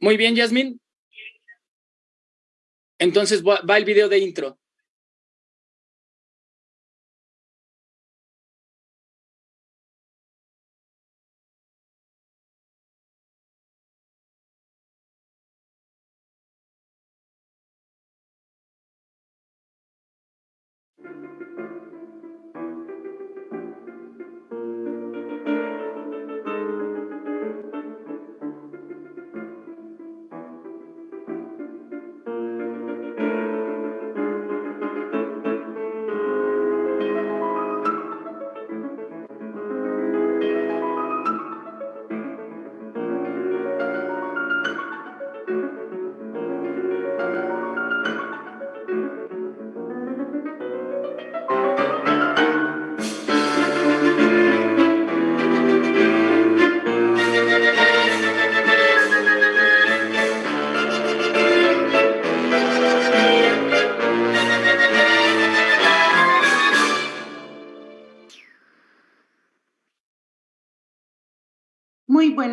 Muy bien, Yasmin. Entonces va el video de intro.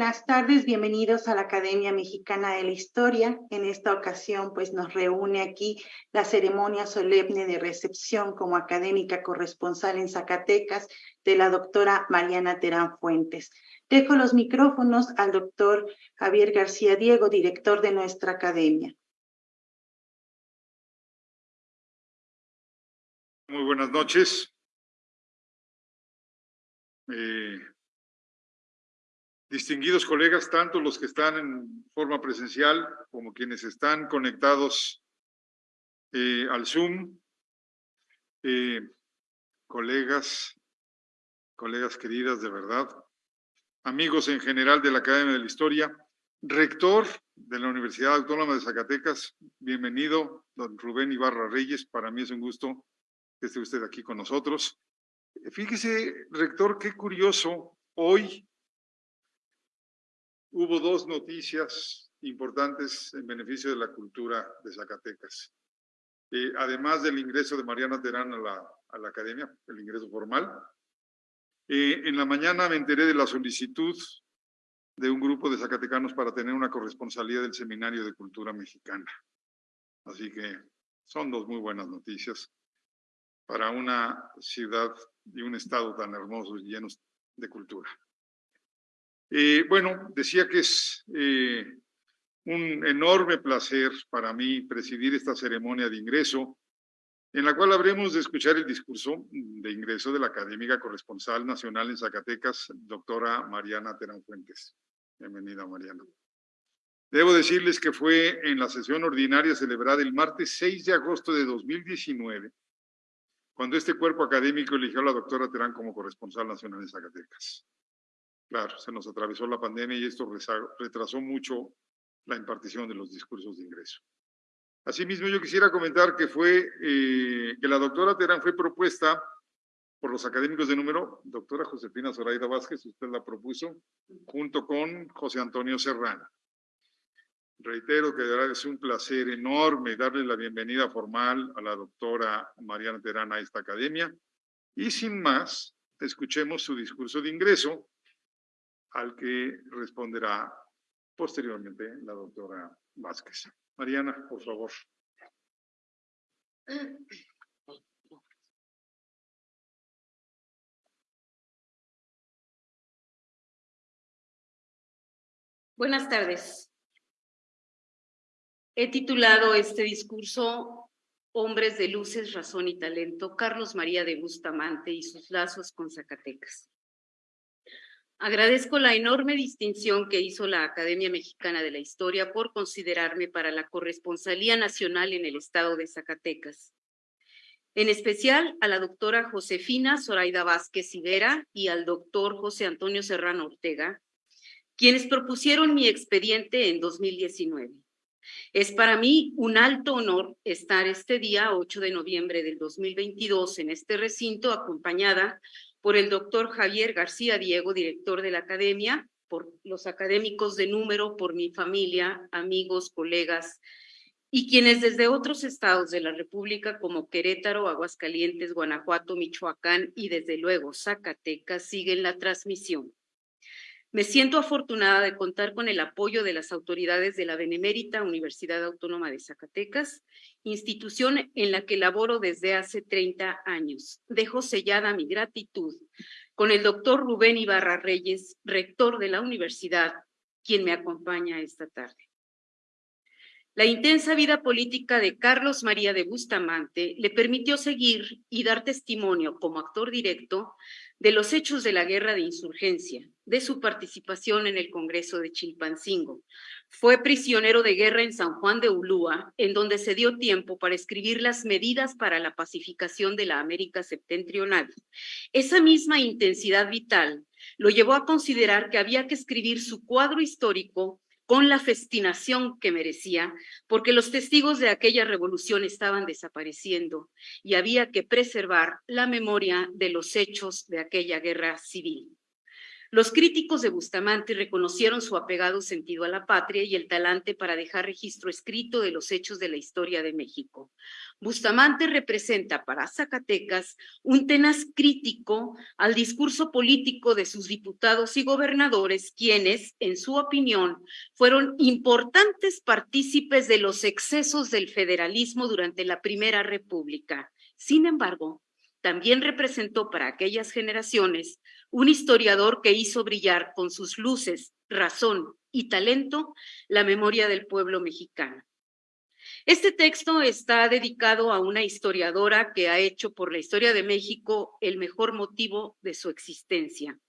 Buenas tardes, bienvenidos a la Academia Mexicana de la Historia. En esta ocasión, pues nos reúne aquí la ceremonia solemne de recepción como académica corresponsal en Zacatecas de la doctora Mariana Terán Fuentes. Dejo los micrófonos al doctor Javier García Diego, director de nuestra academia. Muy buenas noches. Eh, distinguidos colegas, tanto los que están en forma presencial como quienes están conectados eh, al Zoom, eh, colegas, colegas queridas de verdad, amigos en general de la Academia de la Historia, rector de la Universidad Autónoma de Zacatecas, bienvenido, don Rubén Ibarra Reyes, para mí es un gusto que esté usted aquí con nosotros. Fíjese, rector, qué curioso, hoy hubo dos noticias importantes en beneficio de la cultura de Zacatecas. Eh, además del ingreso de Mariana Terán a la, academia, el ingreso formal, eh, en la mañana me enteré de la solicitud de un grupo de zacatecanos para tener una corresponsalía del Seminario de Cultura Mexicana. Así que son dos muy buenas noticias para una ciudad y un estado tan hermosos y llenos de cultura. Eh, bueno, decía que es eh, un enorme placer para mí presidir esta ceremonia de ingreso, en la cual habremos de escuchar el discurso de ingreso de la académica corresponsal nacional en Zacatecas, doctora Mariana Terán Fuentes. Bienvenida, Mariana. Debo decirles que fue en la sesión ordinaria celebrada el martes 6 de agosto de 2019, cuando este cuerpo académico eligió a la doctora Terán como corresponsal nacional en Zacatecas. Claro, se nos atravesó la pandemia y esto retrasó mucho la impartición de los discursos de ingreso. Asimismo, yo quisiera comentar que fue eh, que la doctora Terán fue propuesta por los académicos de número, doctora Josefina Zoraida Vázquez, usted la propuso, junto con José Antonio Serrano. Reitero que es un placer enorme darle la bienvenida formal a la doctora Mariana Terán a esta academia. Y sin más, escuchemos su discurso de ingreso, al que responderá posteriormente la doctora Vázquez. Mariana, por favor. Buenas tardes. He titulado este discurso Hombres de Luces, Razón y Talento, Carlos María de Bustamante y sus lazos con Zacatecas. Agradezco la enorme distinción que hizo la Academia Mexicana de la Historia por considerarme para la corresponsalía nacional en el estado de Zacatecas. En especial a la doctora Josefina Zoraida Vázquez Higuera y al doctor José Antonio Serrano Ortega, quienes propusieron mi expediente en 2019. Es para mí un alto honor estar este día, 8 de noviembre del 2022, en este recinto acompañada por el doctor Javier García Diego, director de la academia, por los académicos de número, por mi familia, amigos, colegas, y quienes desde otros estados de la República como Querétaro, Aguascalientes, Guanajuato, Michoacán y desde luego Zacatecas siguen la transmisión. Me siento afortunada de contar con el apoyo de las autoridades de la Benemérita Universidad Autónoma de Zacatecas, institución en la que laboro desde hace 30 años. Dejo sellada mi gratitud con el doctor Rubén Ibarra Reyes, rector de la universidad, quien me acompaña esta tarde. La intensa vida política de Carlos María de Bustamante le permitió seguir y dar testimonio como actor directo de los hechos de la guerra de insurgencia, de su participación en el Congreso de Chilpancingo. Fue prisionero de guerra en San Juan de Ulúa, en donde se dio tiempo para escribir las medidas para la pacificación de la América septentrional. Esa misma intensidad vital lo llevó a considerar que había que escribir su cuadro histórico con la festinación que merecía, porque los testigos de aquella revolución estaban desapareciendo y había que preservar la memoria de los hechos de aquella guerra civil. Los críticos de Bustamante reconocieron su apegado sentido a la patria y el talante para dejar registro escrito de los hechos de la historia de México. Bustamante representa para Zacatecas un tenaz crítico al discurso político de sus diputados y gobernadores, quienes, en su opinión, fueron importantes partícipes de los excesos del federalismo durante la Primera República. Sin embargo, también representó para aquellas generaciones un historiador que hizo brillar con sus luces, razón y talento la memoria del pueblo mexicano. Este texto está dedicado a una historiadora que ha hecho por la historia de México el mejor motivo de su existencia.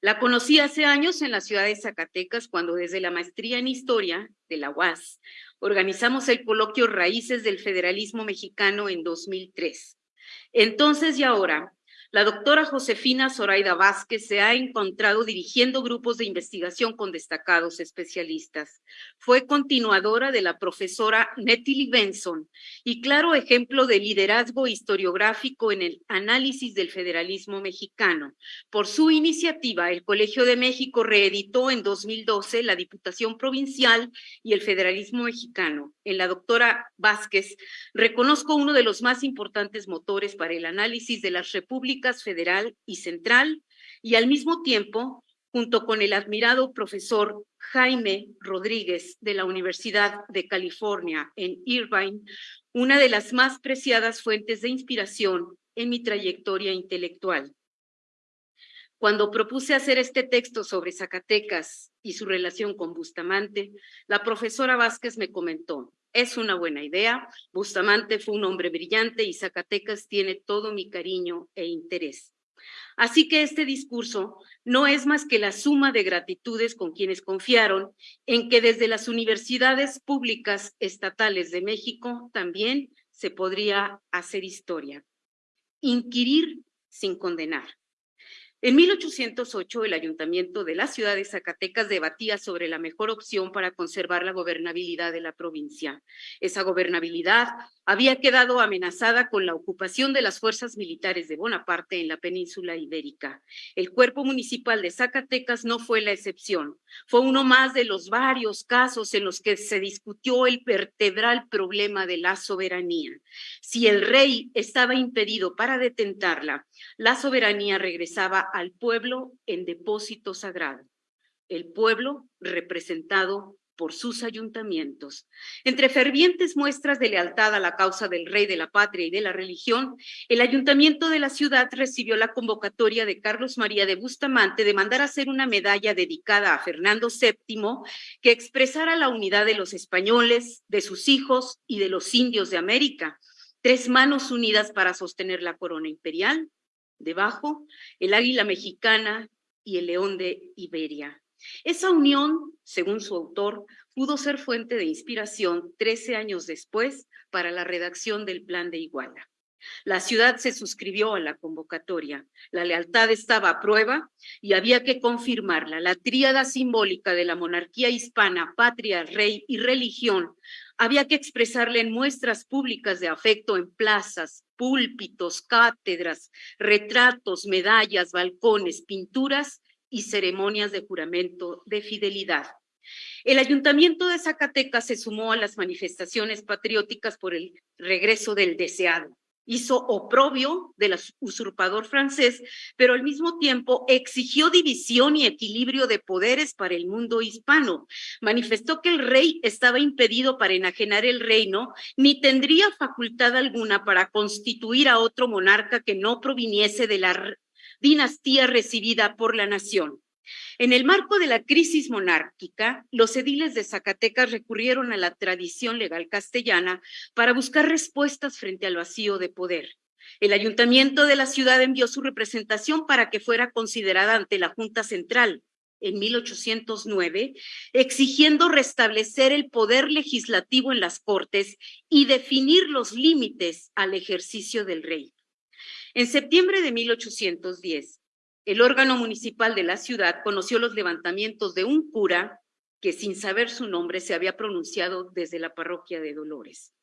La conocí hace años en la ciudad de Zacatecas cuando desde la maestría en historia de la UAS organizamos el coloquio Raíces del Federalismo Mexicano en 2003. Entonces y ahora la doctora Josefina Zoraida Vázquez se ha encontrado dirigiendo grupos de investigación con destacados especialistas. Fue continuadora de la profesora Nettie Benson y claro ejemplo de liderazgo historiográfico en el análisis del federalismo mexicano. Por su iniciativa, el Colegio de México reeditó en 2012 la Diputación Provincial y el Federalismo Mexicano. En la doctora Vázquez reconozco uno de los más importantes motores para el análisis de las repúblicas federal y central, y al mismo tiempo, junto con el admirado profesor Jaime Rodríguez de la Universidad de California en Irvine, una de las más preciadas fuentes de inspiración en mi trayectoria intelectual. Cuando propuse hacer este texto sobre Zacatecas y su relación con Bustamante, la profesora Vázquez me comentó, es una buena idea. Bustamante fue un hombre brillante y Zacatecas tiene todo mi cariño e interés. Así que este discurso no es más que la suma de gratitudes con quienes confiaron en que desde las universidades públicas estatales de México también se podría hacer historia. Inquirir sin condenar. En 1808, el ayuntamiento de la ciudad de Zacatecas debatía sobre la mejor opción para conservar la gobernabilidad de la provincia. Esa gobernabilidad había quedado amenazada con la ocupación de las fuerzas militares de Bonaparte en la península ibérica. El cuerpo municipal de Zacatecas no fue la excepción. Fue uno más de los varios casos en los que se discutió el vertebral problema de la soberanía. Si el rey estaba impedido para detentarla, la soberanía regresaba al pueblo en depósito sagrado. El pueblo representado por sus ayuntamientos. Entre fervientes muestras de lealtad a la causa del rey de la patria y de la religión, el ayuntamiento de la ciudad recibió la convocatoria de Carlos María de Bustamante de mandar hacer una medalla dedicada a Fernando VII que expresara la unidad de los españoles, de sus hijos y de los indios de América. Tres manos unidas para sostener la corona imperial, debajo el águila mexicana y el león de Iberia. Esa unión, según su autor, pudo ser fuente de inspiración 13 años después para la redacción del Plan de Iguala. La ciudad se suscribió a la convocatoria. La lealtad estaba a prueba y había que confirmarla. La tríada simbólica de la monarquía hispana, patria, rey y religión, había que expresarla en muestras públicas de afecto en plazas, púlpitos, cátedras, retratos, medallas, balcones, pinturas y ceremonias de juramento de fidelidad. El ayuntamiento de Zacatecas se sumó a las manifestaciones patrióticas por el regreso del deseado hizo oprobio del usurpador francés, pero al mismo tiempo exigió división y equilibrio de poderes para el mundo hispano. Manifestó que el rey estaba impedido para enajenar el reino, ni tendría facultad alguna para constituir a otro monarca que no proviniese de la dinastía recibida por la nación. En el marco de la crisis monárquica, los ediles de Zacatecas recurrieron a la tradición legal castellana para buscar respuestas frente al vacío de poder. El ayuntamiento de la ciudad envió su representación para que fuera considerada ante la Junta Central en 1809, exigiendo restablecer el poder legislativo en las Cortes y definir los límites al ejercicio del rey. En septiembre de 1810, el órgano municipal de la ciudad conoció los levantamientos de un cura que sin saber su nombre se había pronunciado desde la parroquia de Dolores.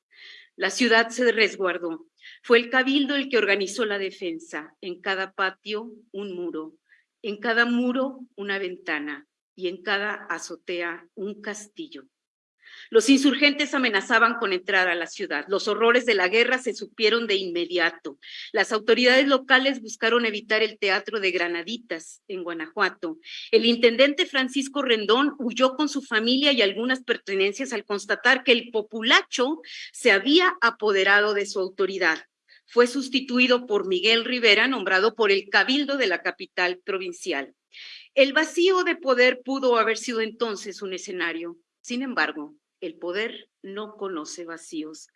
La ciudad se resguardó. Fue el cabildo el que organizó la defensa. En cada patio un muro, en cada muro una ventana y en cada azotea un castillo. Los insurgentes amenazaban con entrar a la ciudad. Los horrores de la guerra se supieron de inmediato. Las autoridades locales buscaron evitar el teatro de Granaditas en Guanajuato. El intendente Francisco Rendón huyó con su familia y algunas pertenencias al constatar que el populacho se había apoderado de su autoridad fue sustituido por Miguel Rivera, nombrado por el Cabildo de la capital provincial. El vacío de poder pudo haber sido entonces un escenario. Sin embargo, el poder no conoce vacíos.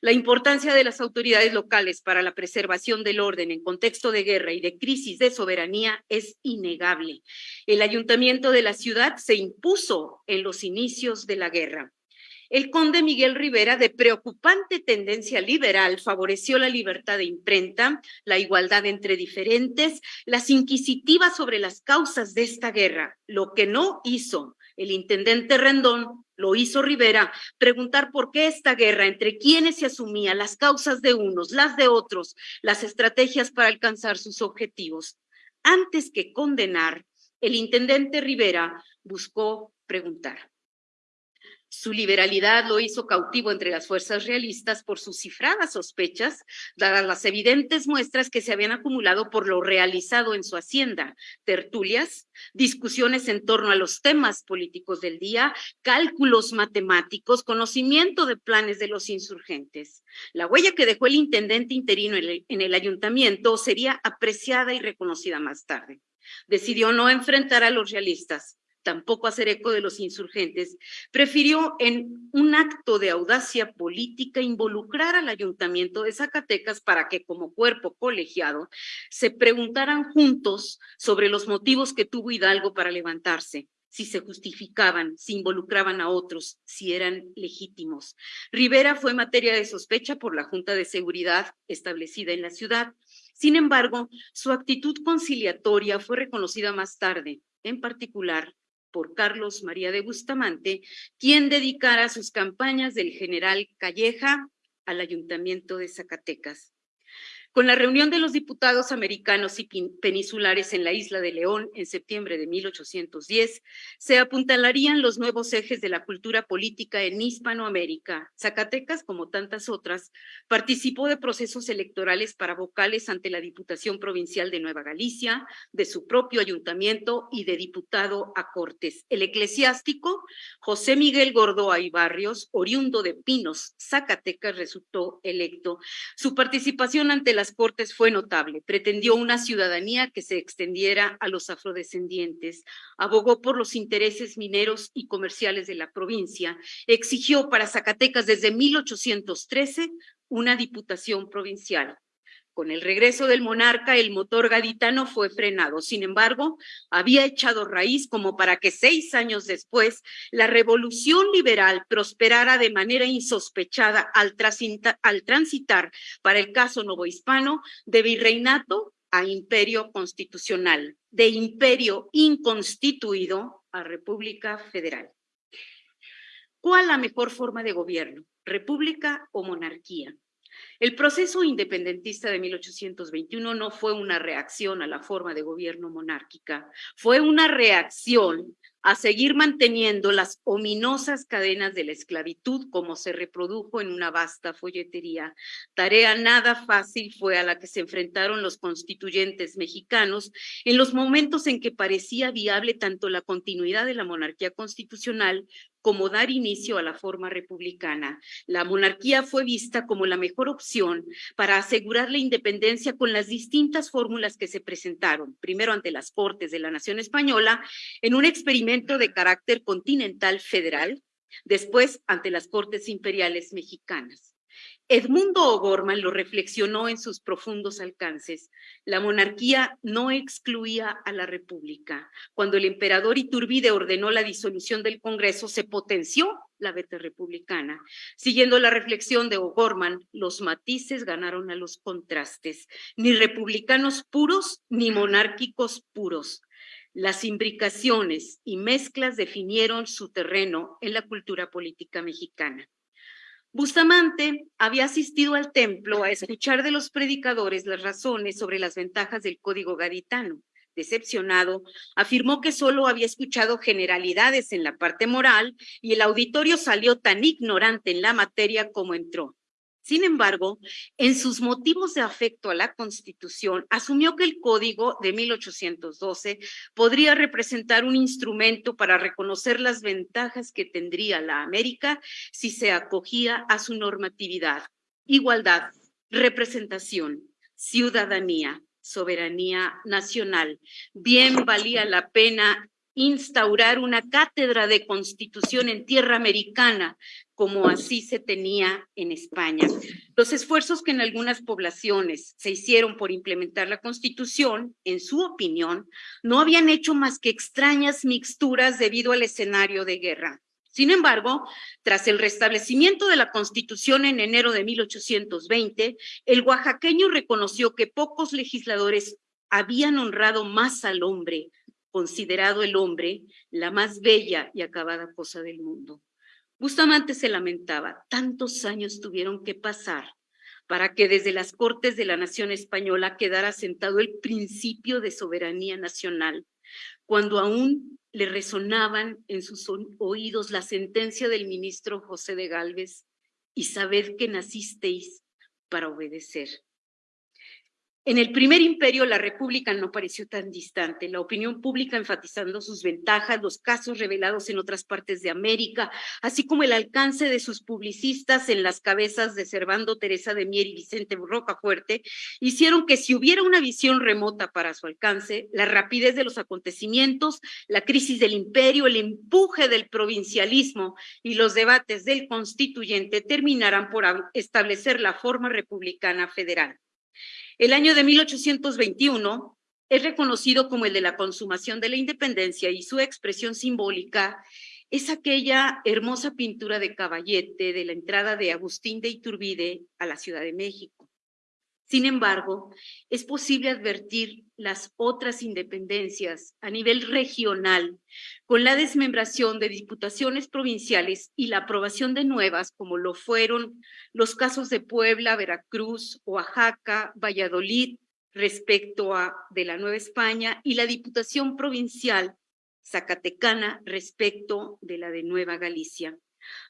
La importancia de las autoridades locales para la preservación del orden en contexto de guerra y de crisis de soberanía es innegable. El ayuntamiento de la ciudad se impuso en los inicios de la guerra. El conde Miguel Rivera, de preocupante tendencia liberal, favoreció la libertad de imprenta, la igualdad entre diferentes, las inquisitivas sobre las causas de esta guerra. Lo que no hizo el intendente Rendón lo hizo Rivera, preguntar por qué esta guerra, entre quienes se asumía, las causas de unos, las de otros, las estrategias para alcanzar sus objetivos. Antes que condenar, el intendente Rivera buscó preguntar. Su liberalidad lo hizo cautivo entre las fuerzas realistas por sus cifradas sospechas, dadas las evidentes muestras que se habían acumulado por lo realizado en su hacienda, tertulias, discusiones en torno a los temas políticos del día, cálculos matemáticos, conocimiento de planes de los insurgentes. La huella que dejó el intendente interino en el, ayuntamiento sería apreciada y reconocida más tarde. Decidió no enfrentar a los realistas, tampoco hacer eco de los insurgentes, prefirió en un acto de audacia política involucrar al ayuntamiento de Zacatecas para que como cuerpo colegiado se preguntaran juntos sobre los motivos que tuvo Hidalgo para levantarse si se justificaban, si involucraban a otros, si eran legítimos. Rivera fue materia de sospecha por la Junta de Seguridad establecida en la ciudad. Sin embargo, su actitud conciliatoria fue reconocida más tarde, en particular por Carlos María de Bustamante, quien dedicara sus campañas del general Calleja al ayuntamiento de Zacatecas. Con la reunión de los diputados americanos y peninsulares en la isla de León en septiembre de 1810, se apuntalarían los nuevos ejes de la cultura política en Hispanoamérica. Zacatecas, como tantas otras, participó de procesos electorales para vocales ante la Diputación Provincial de Nueva Galicia, de su propio ayuntamiento y de diputado a Cortes. El eclesiástico José Miguel Gordoa y Barrios, oriundo de Pinos, Zacatecas, resultó electo. Su participación ante la las Cortes fue notable. Pretendió una ciudadanía que se extendiera a los afrodescendientes, abogó por los intereses mineros y comerciales de la provincia, exigió para Zacatecas desde 1813 una diputación provincial. Con el regreso del monarca, el motor gaditano fue frenado. Sin embargo, había echado raíz como para que seis años después la revolución liberal prosperara de manera insospechada al, transitar para el caso novohispano de virreinato a imperio constitucional, de imperio inconstituido a república federal. ¿Cuál la mejor forma de gobierno? ¿República o monarquía? El proceso independentista de 1821 no fue una reacción a la forma de gobierno monárquica, fue una reacción a seguir manteniendo las ominosas cadenas de la esclavitud como se reprodujo en una vasta folletería. Tarea nada fácil fue a la que se enfrentaron los constituyentes mexicanos en los momentos en que parecía viable tanto la continuidad de la monarquía constitucional como dar inicio a la forma republicana. La monarquía fue vista como la mejor opción para asegurar la independencia con las distintas fórmulas que se presentaron, primero ante las Cortes de la Nación Española, en un experimento de carácter continental federal, después ante las Cortes Imperiales Mexicanas. Edmundo O'Gorman lo reflexionó en sus profundos alcances. La monarquía no excluía a la república. Cuando el emperador Iturbide ordenó la disolución del Congreso, se potenció la veta republicana. Siguiendo la reflexión de O'Gorman, los matices ganaron a los contrastes. Ni republicanos puros, ni monárquicos puros. Las imbricaciones y mezclas definieron su terreno en la cultura política mexicana. Bustamante había asistido al templo a escuchar de los predicadores las razones sobre las ventajas del código gaditano. Decepcionado, afirmó que solo había escuchado generalidades en la parte moral y el auditorio salió tan ignorante en la materia como entró. Sin embargo, en sus motivos de afecto a la Constitución, asumió que el Código de 1812 podría representar un instrumento para reconocer las ventajas que tendría la América si se acogía a su normatividad, igualdad, representación, ciudadanía, soberanía nacional. Bien valía la pena instaurar una cátedra de constitución en tierra americana, como así se tenía en España. Los esfuerzos que en algunas poblaciones se hicieron por implementar la constitución, en su opinión, no habían hecho más que extrañas mixturas debido al escenario de guerra. Sin embargo, tras el restablecimiento de la Constitución en enero de 1820, el oaxaqueño reconoció que pocos legisladores habían honrado más al hombre considerado el hombre la más bella y acabada cosa del mundo. Bustamante se lamentaba, tantos años tuvieron que pasar para que desde las Cortes de la Nación Española quedara sentado el principio de soberanía nacional, cuando aún le resonaban en sus oídos la sentencia del ministro José de Galvez, y sabed que nacisteis para obedecer. En el primer imperio, la República no pareció tan distante. La opinión pública enfatizando sus ventajas, los casos revelados en otras partes de América, así como el alcance de sus publicistas en las cabezas de Servando Teresa de Mier y Vicente Rocafuerte, hicieron que si hubiera una visión remota para su alcance, la rapidez de los acontecimientos, la crisis del imperio, el empuje del provincialismo y los debates del constituyente terminaran por establecer la forma republicana federal. El año de 1821 es reconocido como el de la consumación de la independencia y su expresión simbólica es aquella hermosa pintura de caballete de la entrada de Agustín de Iturbide a la Ciudad de México. Sin embargo, es posible advertir las otras independencias a nivel regional con la desmembración de diputaciones provinciales y la aprobación de nuevas, como lo fueron los casos de Puebla, Veracruz, Oaxaca, Valladolid, respecto a de la Nueva España, y la diputación provincial zacatecana respecto de la de Nueva Galicia.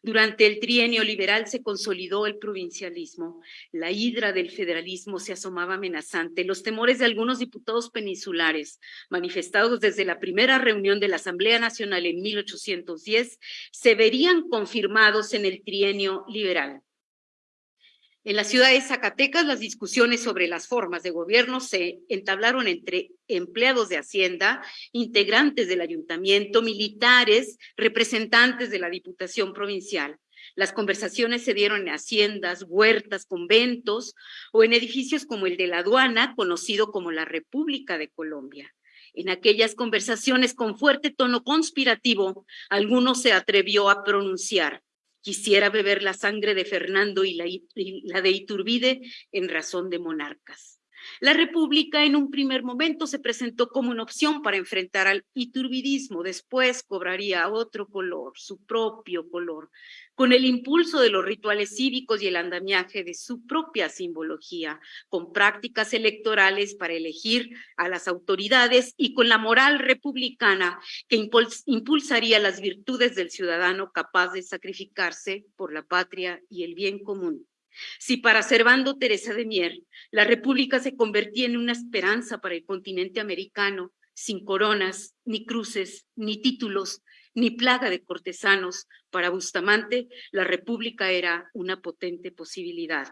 Durante el trienio liberal se consolidó el provincialismo. La hidra del federalismo se asomaba amenazante. Los temores de algunos diputados peninsulares, manifestados desde la primera reunión de la Asamblea Nacional en 1810, se verían confirmados en el trienio liberal. En la ciudad de Zacatecas, las discusiones sobre las formas de gobierno se entablaron entre empleados de Hacienda, integrantes del ayuntamiento, militares, representantes de la Diputación Provincial. Las conversaciones se dieron en haciendas, huertas, conventos o en edificios como el de la aduana, conocido como la República de Colombia. En aquellas conversaciones con fuerte tono conspirativo, alguno se atrevió a pronunciar Quisiera beber la sangre de Fernando y la, de Iturbide en razón de monarcas. La República en un primer momento se presentó como una opción para enfrentar al iturbidismo, después cobraría otro color, su propio color, con el impulso de los rituales cívicos y el andamiaje de su propia simbología, con prácticas electorales para elegir a las autoridades y con la moral republicana que impulsaría las virtudes del ciudadano capaz de sacrificarse por la patria y el bien común. Si para Servando Teresa de Mier la República se convertía en una esperanza para el continente americano, sin coronas, ni cruces, ni títulos, ni plaga de cortesanos. Para Bustamante, la república era una potente posibilidad.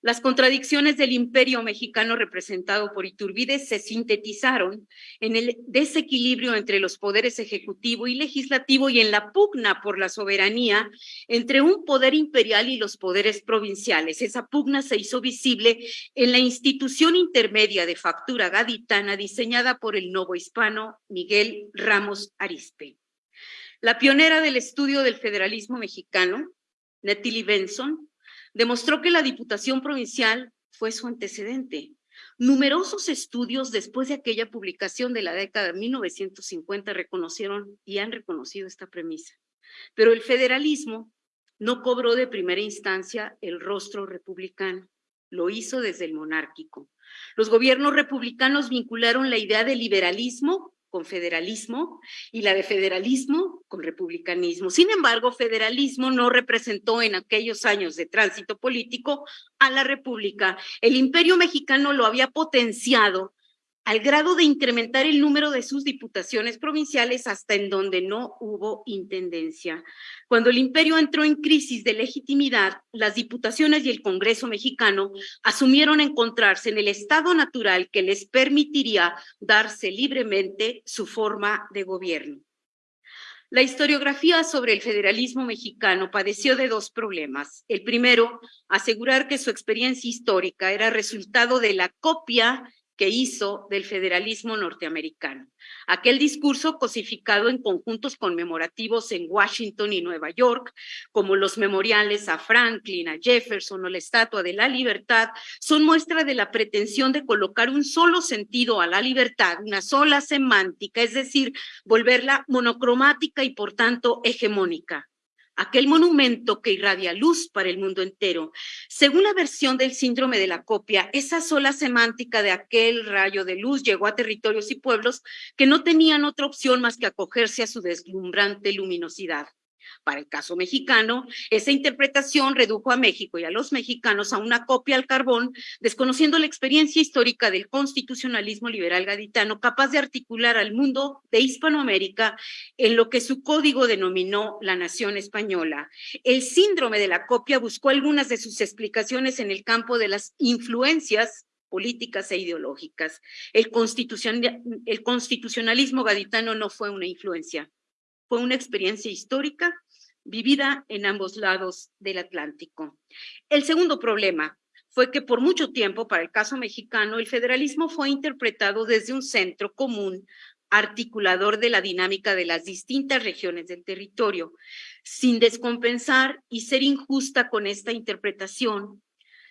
Las contradicciones del imperio mexicano representado por Iturbide se sintetizaron en el desequilibrio entre los poderes ejecutivo y legislativo y en la pugna por la soberanía entre un poder imperial y los poderes provinciales. Esa pugna se hizo visible en la institución intermedia de factura gaditana diseñada por el novo hispano Miguel Ramos Arispe. La pionera del estudio del federalismo mexicano, Nettie Benson, demostró que la Diputación Provincial fue su antecedente. Numerosos estudios después de aquella publicación de la década de 1950 reconocieron y han reconocido esta premisa. Pero el federalismo no cobró de primera instancia el rostro republicano, lo hizo desde el monárquico. Los gobiernos republicanos vincularon la idea de liberalismo con federalismo y la de federalismo con republicanismo. Sin embargo, federalismo no representó en aquellos años de tránsito político a la república. El imperio mexicano lo había potenciado al grado de incrementar el número de sus diputaciones provinciales hasta en donde no hubo intendencia. Cuando el imperio entró en crisis de legitimidad, las diputaciones y el Congreso mexicano asumieron encontrarse en el estado natural que les permitiría darse libremente su forma de gobierno. La historiografía sobre el federalismo mexicano padeció de dos problemas. El primero, asegurar que su experiencia histórica era resultado de la copia que hizo del federalismo norteamericano. Aquel discurso cosificado en conjuntos conmemorativos en Washington y Nueva York, como los memoriales a Franklin, a Jefferson o la Estatua de la Libertad, son muestra de la pretensión de colocar un solo sentido a la libertad, una sola semántica, es decir, volverla monocromática y por tanto hegemónica aquel monumento que irradia luz para el mundo entero. Según la versión del síndrome de la copia, esa sola semántica de aquel rayo de luz llegó a territorios y pueblos que no tenían otra opción más que acogerse a su deslumbrante luminosidad. Para el caso mexicano, esa interpretación redujo a México y a los mexicanos a una copia al carbón, desconociendo la experiencia histórica del constitucionalismo liberal gaditano, capaz de articular al mundo de Hispanoamérica en lo que su código denominó la nación española. El síndrome de la copia buscó algunas de sus explicaciones en el campo de las influencias políticas e ideológicas. El, el constitucionalismo gaditano no fue una influencia, fue una experiencia histórica vivida en ambos lados del Atlántico. El segundo problema fue que por mucho tiempo, para el caso mexicano, el federalismo fue interpretado desde un centro común articulador de la dinámica de las distintas regiones del territorio, sin descompensar y ser injusta con esta interpretación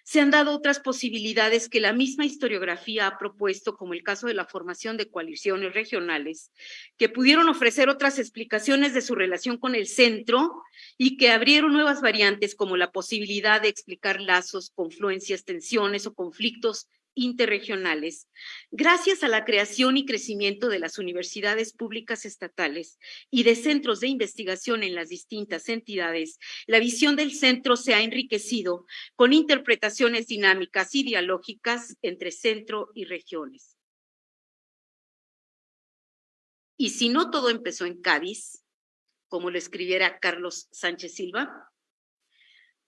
se han dado otras posibilidades que la misma historiografía ha propuesto, como el caso de la formación de coaliciones regionales, que pudieron ofrecer otras explicaciones de su relación con el centro y que abrieron nuevas variantes como la posibilidad de explicar lazos, confluencias, tensiones o conflictos interregionales, gracias a la creación y crecimiento de las universidades públicas estatales y de centros de investigación en las distintas entidades, la visión del centro se ha enriquecido con interpretaciones dinámicas y dialógicas entre centro y regiones. Y si no todo empezó en Cádiz, como lo escribiera Carlos Sánchez Silva,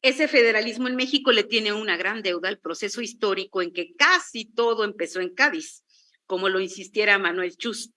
ese federalismo en México le tiene una gran deuda al proceso histórico en que casi todo empezó en Cádiz, como lo insistiera Manuel Chus.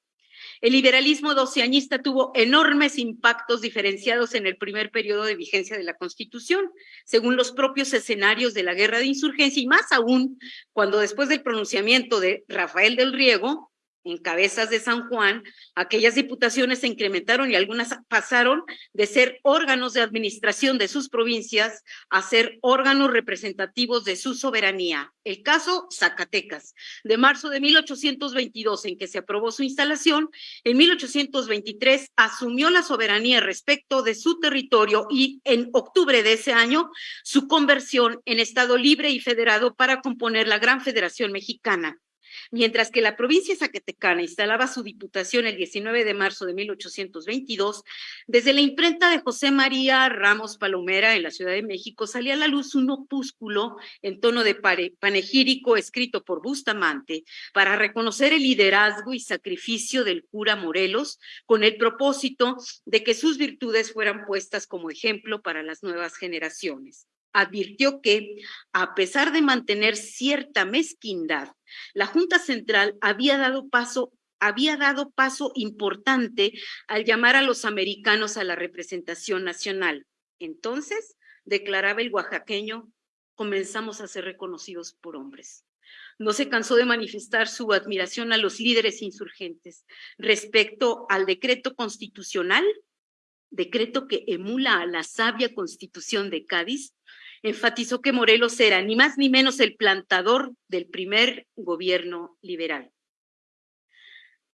El liberalismo doceañista tuvo enormes impactos diferenciados en el primer periodo de vigencia de la Constitución, según los propios escenarios de la guerra de insurgencia y más aún cuando después del pronunciamiento de Rafael del Riego, en cabezas de San Juan, aquellas diputaciones se incrementaron y algunas pasaron de ser órganos de administración de sus provincias a ser órganos representativos de su soberanía. El caso Zacatecas, de marzo de 1822 en que se aprobó su instalación, en 1823 asumió la soberanía respecto de su territorio y en octubre de ese año su conversión en Estado libre y federado para componer la Gran Federación Mexicana. Mientras que la provincia zacatecana instalaba su diputación el 19 de marzo de 1822, desde la imprenta de José María Ramos Palomera en la Ciudad de México salía a la luz un opúsculo en tono de panegírico escrito por Bustamante para reconocer el liderazgo y sacrificio del cura Morelos con el propósito de que sus virtudes fueran puestas como ejemplo para las nuevas generaciones advirtió que, a pesar de mantener cierta mezquindad, la Junta Central había dado paso había dado paso importante al llamar a los americanos a la representación nacional. Entonces, declaraba el oaxaqueño, comenzamos a ser reconocidos por hombres. No se cansó de manifestar su admiración a los líderes insurgentes respecto al decreto constitucional, decreto que emula a la sabia constitución de Cádiz, enfatizó que Morelos era ni más ni menos el plantador del primer gobierno liberal.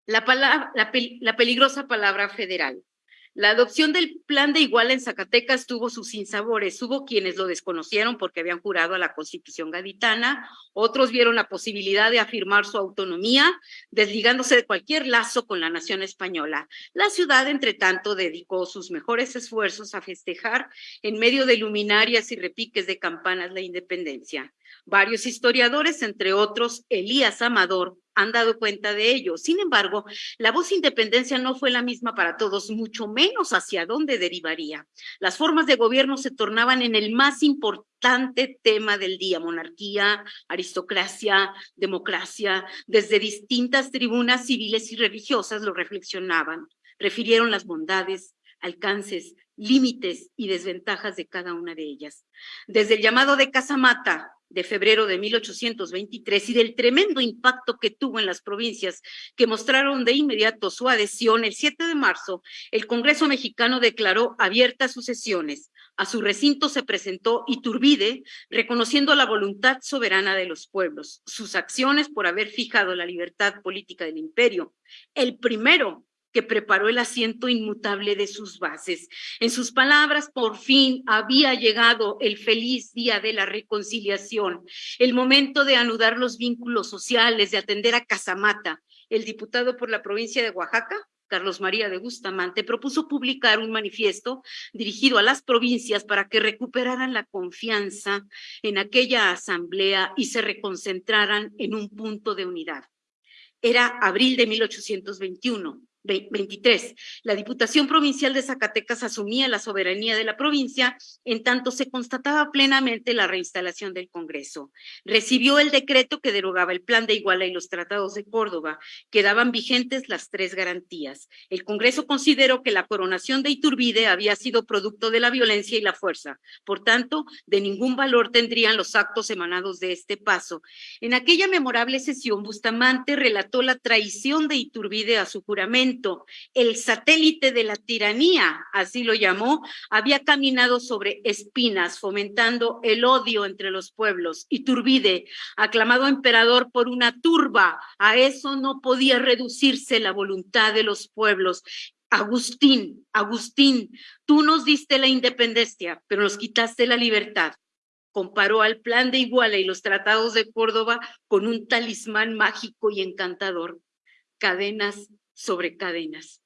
La, peligrosa palabra federal. La adopción del plan de Iguala en Zacatecas tuvo sus sinsabores. Hubo quienes lo desconocieron porque habían jurado a la Constitución gaditana, otros vieron la posibilidad de afirmar su autonomía, desligándose de cualquier lazo con la nación española. La ciudad, entre tanto, dedicó sus mejores esfuerzos a festejar en medio de luminarias y repiques de campanas la independencia. Varios historiadores, entre otros Elías Amador, han dado cuenta de ello. Sin embargo, la voz independencia no fue la misma para todos, mucho menos hacia dónde derivaría. Las formas de gobierno se tornaban en el más importante tema del día, monarquía, aristocracia, democracia. Desde distintas tribunas civiles y religiosas lo reflexionaban, refirieron las bondades, alcances, límites y desventajas de cada una de ellas. Desde el llamado de Casamata, de febrero de 1823 y del tremendo impacto que tuvo en las provincias que mostraron de inmediato su adhesión, el 7 de marzo, el Congreso mexicano declaró abiertas sus sesiones. A su recinto se presentó Iturbide, reconociendo la voluntad soberana de los pueblos, sus acciones por haber fijado la libertad política del imperio. El primero que preparó el asiento inmutable de sus bases. En sus palabras, por fin había llegado el feliz día de la reconciliación, el momento de anudar los vínculos sociales, de atender a Casamata. El diputado por la provincia de Oaxaca, Carlos María de Bustamante, propuso publicar un manifiesto dirigido a las provincias para que recuperaran la confianza en aquella asamblea y se reconcentraran en un punto de unidad. Era abril de 1821. 23. La Diputación Provincial de Zacatecas asumía la soberanía de la provincia en tanto se constataba plenamente la reinstalación del Congreso. Recibió el decreto que derogaba el Plan de Iguala y los tratados de Córdoba. Quedaban vigentes las tres garantías. El Congreso consideró que la coronación de Iturbide había sido producto de la violencia y la fuerza. Por tanto, de ningún valor tendrían los actos emanados de este paso. En aquella memorable sesión, Bustamante relató la traición de Iturbide a su juramento el satélite de la tiranía, así lo llamó, había caminado sobre espinas, fomentando el odio entre los pueblos. Y Turbide, aclamado emperador por una turba, a eso no podía reducirse la voluntad de los pueblos. Agustín, Agustín, tú nos diste la independencia, pero nos quitaste la libertad comparó al plan de Iguala y los tratados de Córdoba con un talismán mágico y encantador, cadenas sobre cadenas.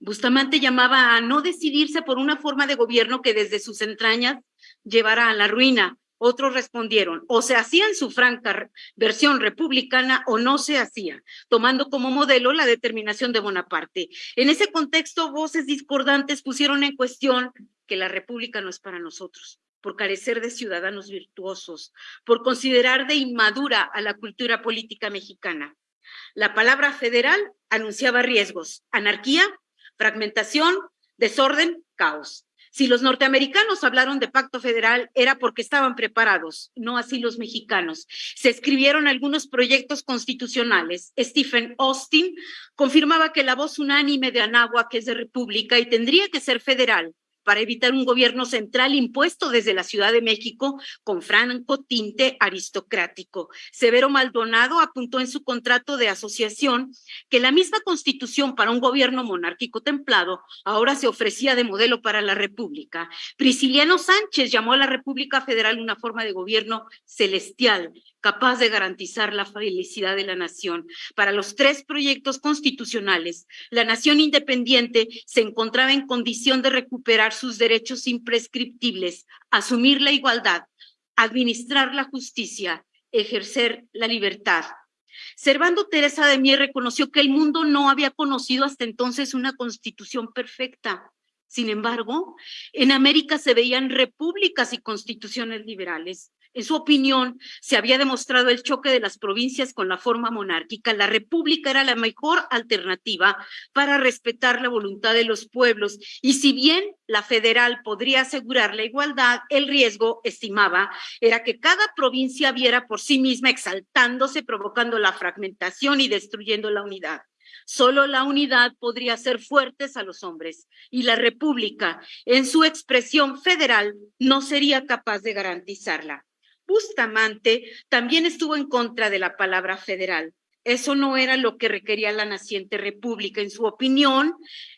Bustamante llamaba a no decidirse por una forma de gobierno que desde sus entrañas llevara a la ruina. Otros respondieron, o se hacía en su franca versión republicana o no se hacía, tomando como modelo la determinación de Bonaparte. En ese contexto, voces discordantes pusieron en cuestión que la república no es para nosotros, por carecer de ciudadanos virtuosos, por considerar de inmadura a la cultura política mexicana. La palabra federal anunciaba riesgos, anarquía, fragmentación, desorden, caos. Si los norteamericanos hablaron de pacto federal era porque estaban preparados, no así los mexicanos. Se escribieron algunos proyectos constitucionales. Stephen Austin confirmaba que la voz unánime de Anáhuac es de república y tendría que ser federal para evitar un gobierno central impuesto desde la Ciudad de México con franco tinte aristocrático. Severo Maldonado apuntó en su contrato de asociación que la misma constitución para un gobierno monárquico templado ahora se ofrecía de modelo para la República. Prisciliano Sánchez llamó a la República Federal una forma de gobierno celestial capaz de garantizar la felicidad de la nación. Para los tres proyectos constitucionales, la nación independiente se encontraba en condición de recuperar sus derechos imprescriptibles, asumir la igualdad, administrar la justicia, ejercer la libertad. Servando Teresa de Mier reconoció que el mundo no había conocido hasta entonces una constitución perfecta. Sin embargo, en América se veían repúblicas y constituciones liberales. En su opinión, se había demostrado el choque de las provincias con la forma monárquica. La república era la mejor alternativa para respetar la voluntad de los pueblos. Y si bien la federal podría asegurar la igualdad, el riesgo, estimaba, era que cada provincia viera por sí misma exaltándose, provocando la fragmentación y destruyendo la unidad. Solo la unidad podría hacer fuertes a los hombres y la República, en su expresión federal, no sería capaz de garantizarla. Bustamante también estuvo en contra de la palabra federal. Eso no era lo que requería la naciente república. En su opinión,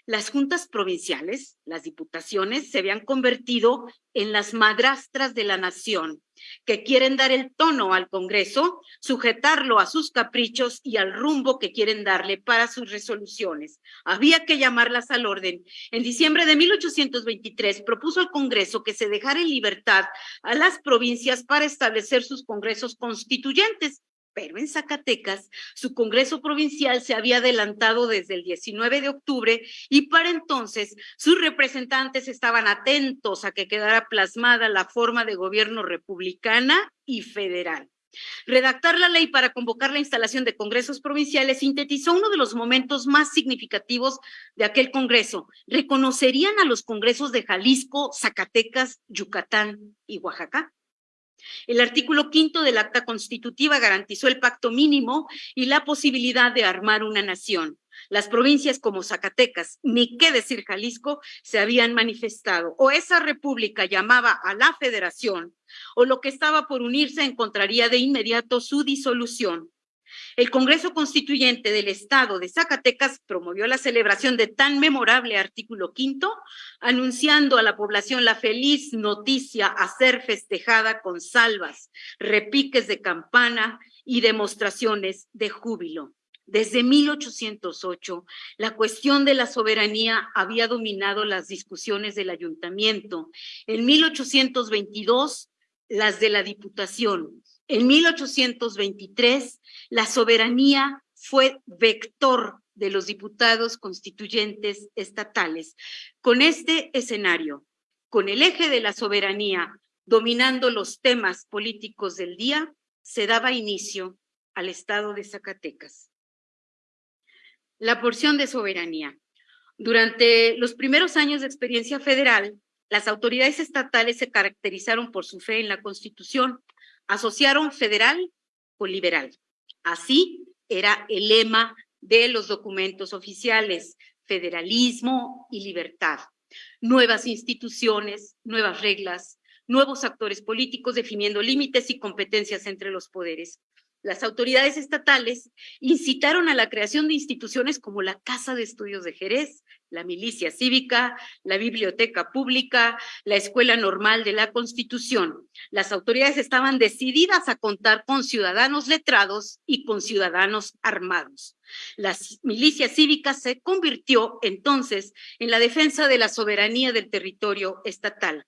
las juntas provinciales, las diputaciones, se habían convertido en las madrastras de la nación, que quieren dar el tono al Congreso, sujetarlo a sus caprichos y al rumbo que quieren darle para sus resoluciones. Había que llamarlas al orden. En diciembre de 1823 propuso al Congreso que se dejara en libertad a las provincias para establecer sus congresos constituyentes pero en Zacatecas su Congreso Provincial se había adelantado desde el 19 de octubre y para entonces sus representantes estaban atentos a que quedara plasmada la forma de gobierno republicana y federal. Redactar la ley para convocar la instalación de congresos provinciales sintetizó uno de los momentos más significativos de aquel congreso. Reconocerían a los congresos de Jalisco, Zacatecas, Yucatán y Oaxaca. El artículo quinto del acta constitutiva garantizó el pacto mínimo y la posibilidad de armar una nación. Las provincias como Zacatecas, ni qué decir Jalisco, se habían manifestado. O esa república llamaba a la federación, o lo que estaba por unirse encontraría de inmediato su disolución. El Congreso Constituyente del Estado de Zacatecas promovió la celebración de tan memorable artículo quinto, anunciando a la población la feliz noticia a ser festejada con salvas, repiques de campana y demostraciones de júbilo. Desde 1808, la cuestión de la soberanía había dominado las discusiones del ayuntamiento. En 1822, las de la diputación. En 1823, la soberanía fue vector de los diputados constituyentes estatales. Con este escenario, con el eje de la soberanía dominando los temas políticos del día, se daba inicio al Estado de Zacatecas. La porción de soberanía. Durante los primeros años de experiencia federal, las autoridades estatales se caracterizaron por su fe en la Constitución, asociaron federal con liberal. Así era el lema de los documentos oficiales, federalismo y libertad. Nuevas instituciones, nuevas reglas, nuevos actores políticos definiendo límites y competencias entre los poderes las autoridades estatales incitaron a la creación de instituciones como la Casa de Estudios de Jerez, la Milicia Cívica, la Biblioteca Pública, la Escuela Normal de la Constitución. Las autoridades estaban decididas a contar con ciudadanos letrados y con ciudadanos armados. La milicia cívica se convirtió entonces en la defensa de la soberanía del territorio estatal.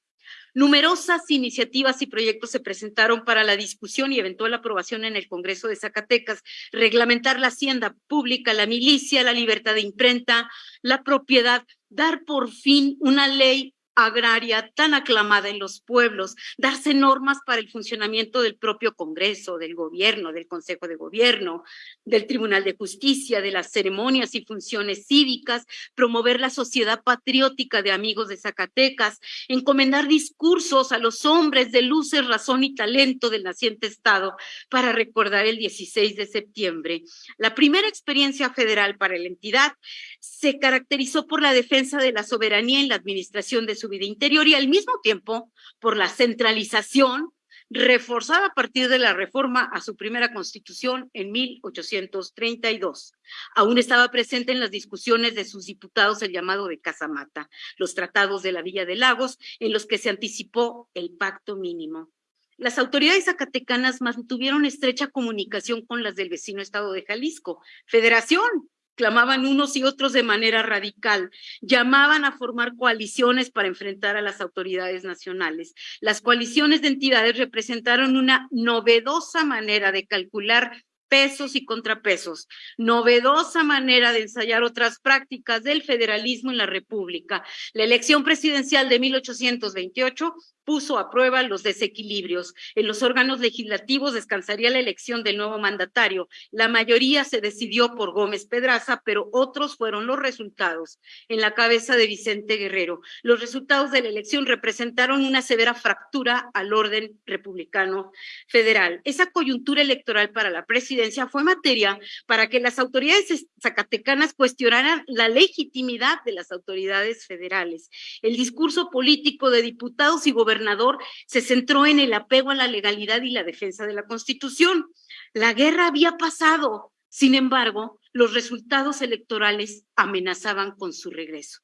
Numerosas iniciativas y proyectos se presentaron para la discusión y eventual aprobación en el Congreso de Zacatecas, reglamentar la hacienda pública, la milicia, la libertad de imprenta, la propiedad, dar por fin una ley agraria tan aclamada en los pueblos, darse normas para el funcionamiento del propio Congreso, del gobierno, del Consejo de Gobierno, del Tribunal de Justicia, de las ceremonias y funciones cívicas, promover la sociedad patriótica de amigos de Zacatecas, encomendar discursos a los hombres de luces, razón y talento del naciente Estado para recordar el 16 de septiembre. La primera experiencia federal para la entidad se caracterizó por la defensa de la soberanía en la administración de su vida interior y al mismo tiempo por la centralización reforzada a partir de la reforma a su primera constitución en 1832. Aún estaba presente en las discusiones de sus diputados el llamado de Casamata, los tratados de la Villa de Lagos, en los que se anticipó el pacto mínimo. Las autoridades zacatecanas mantuvieron estrecha comunicación con las del vecino estado de Jalisco, Federación, clamaban unos y otros de manera radical, llamaban a formar coaliciones para enfrentar a las autoridades nacionales. Las coaliciones de entidades representaron una novedosa manera de calcular pesos y contrapesos, novedosa manera de ensayar otras prácticas del federalismo en la República. La elección presidencial de 1828 puso a prueba los desequilibrios. En los órganos legislativos descansaría la elección del nuevo mandatario. La mayoría se decidió por Gómez Pedraza, pero otros fueron los resultados en la cabeza de Vicente Guerrero. Los resultados de la elección representaron una severa fractura al orden republicano federal. Esa coyuntura electoral para la presidencia fue materia para que las autoridades zacatecanas cuestionaran la legitimidad de las autoridades federales. El discurso político de diputados y gobernadores gobernador se centró en el apego a la legalidad y la defensa de la Constitución. La guerra había pasado, sin embargo, los resultados electorales amenazaban con su regreso.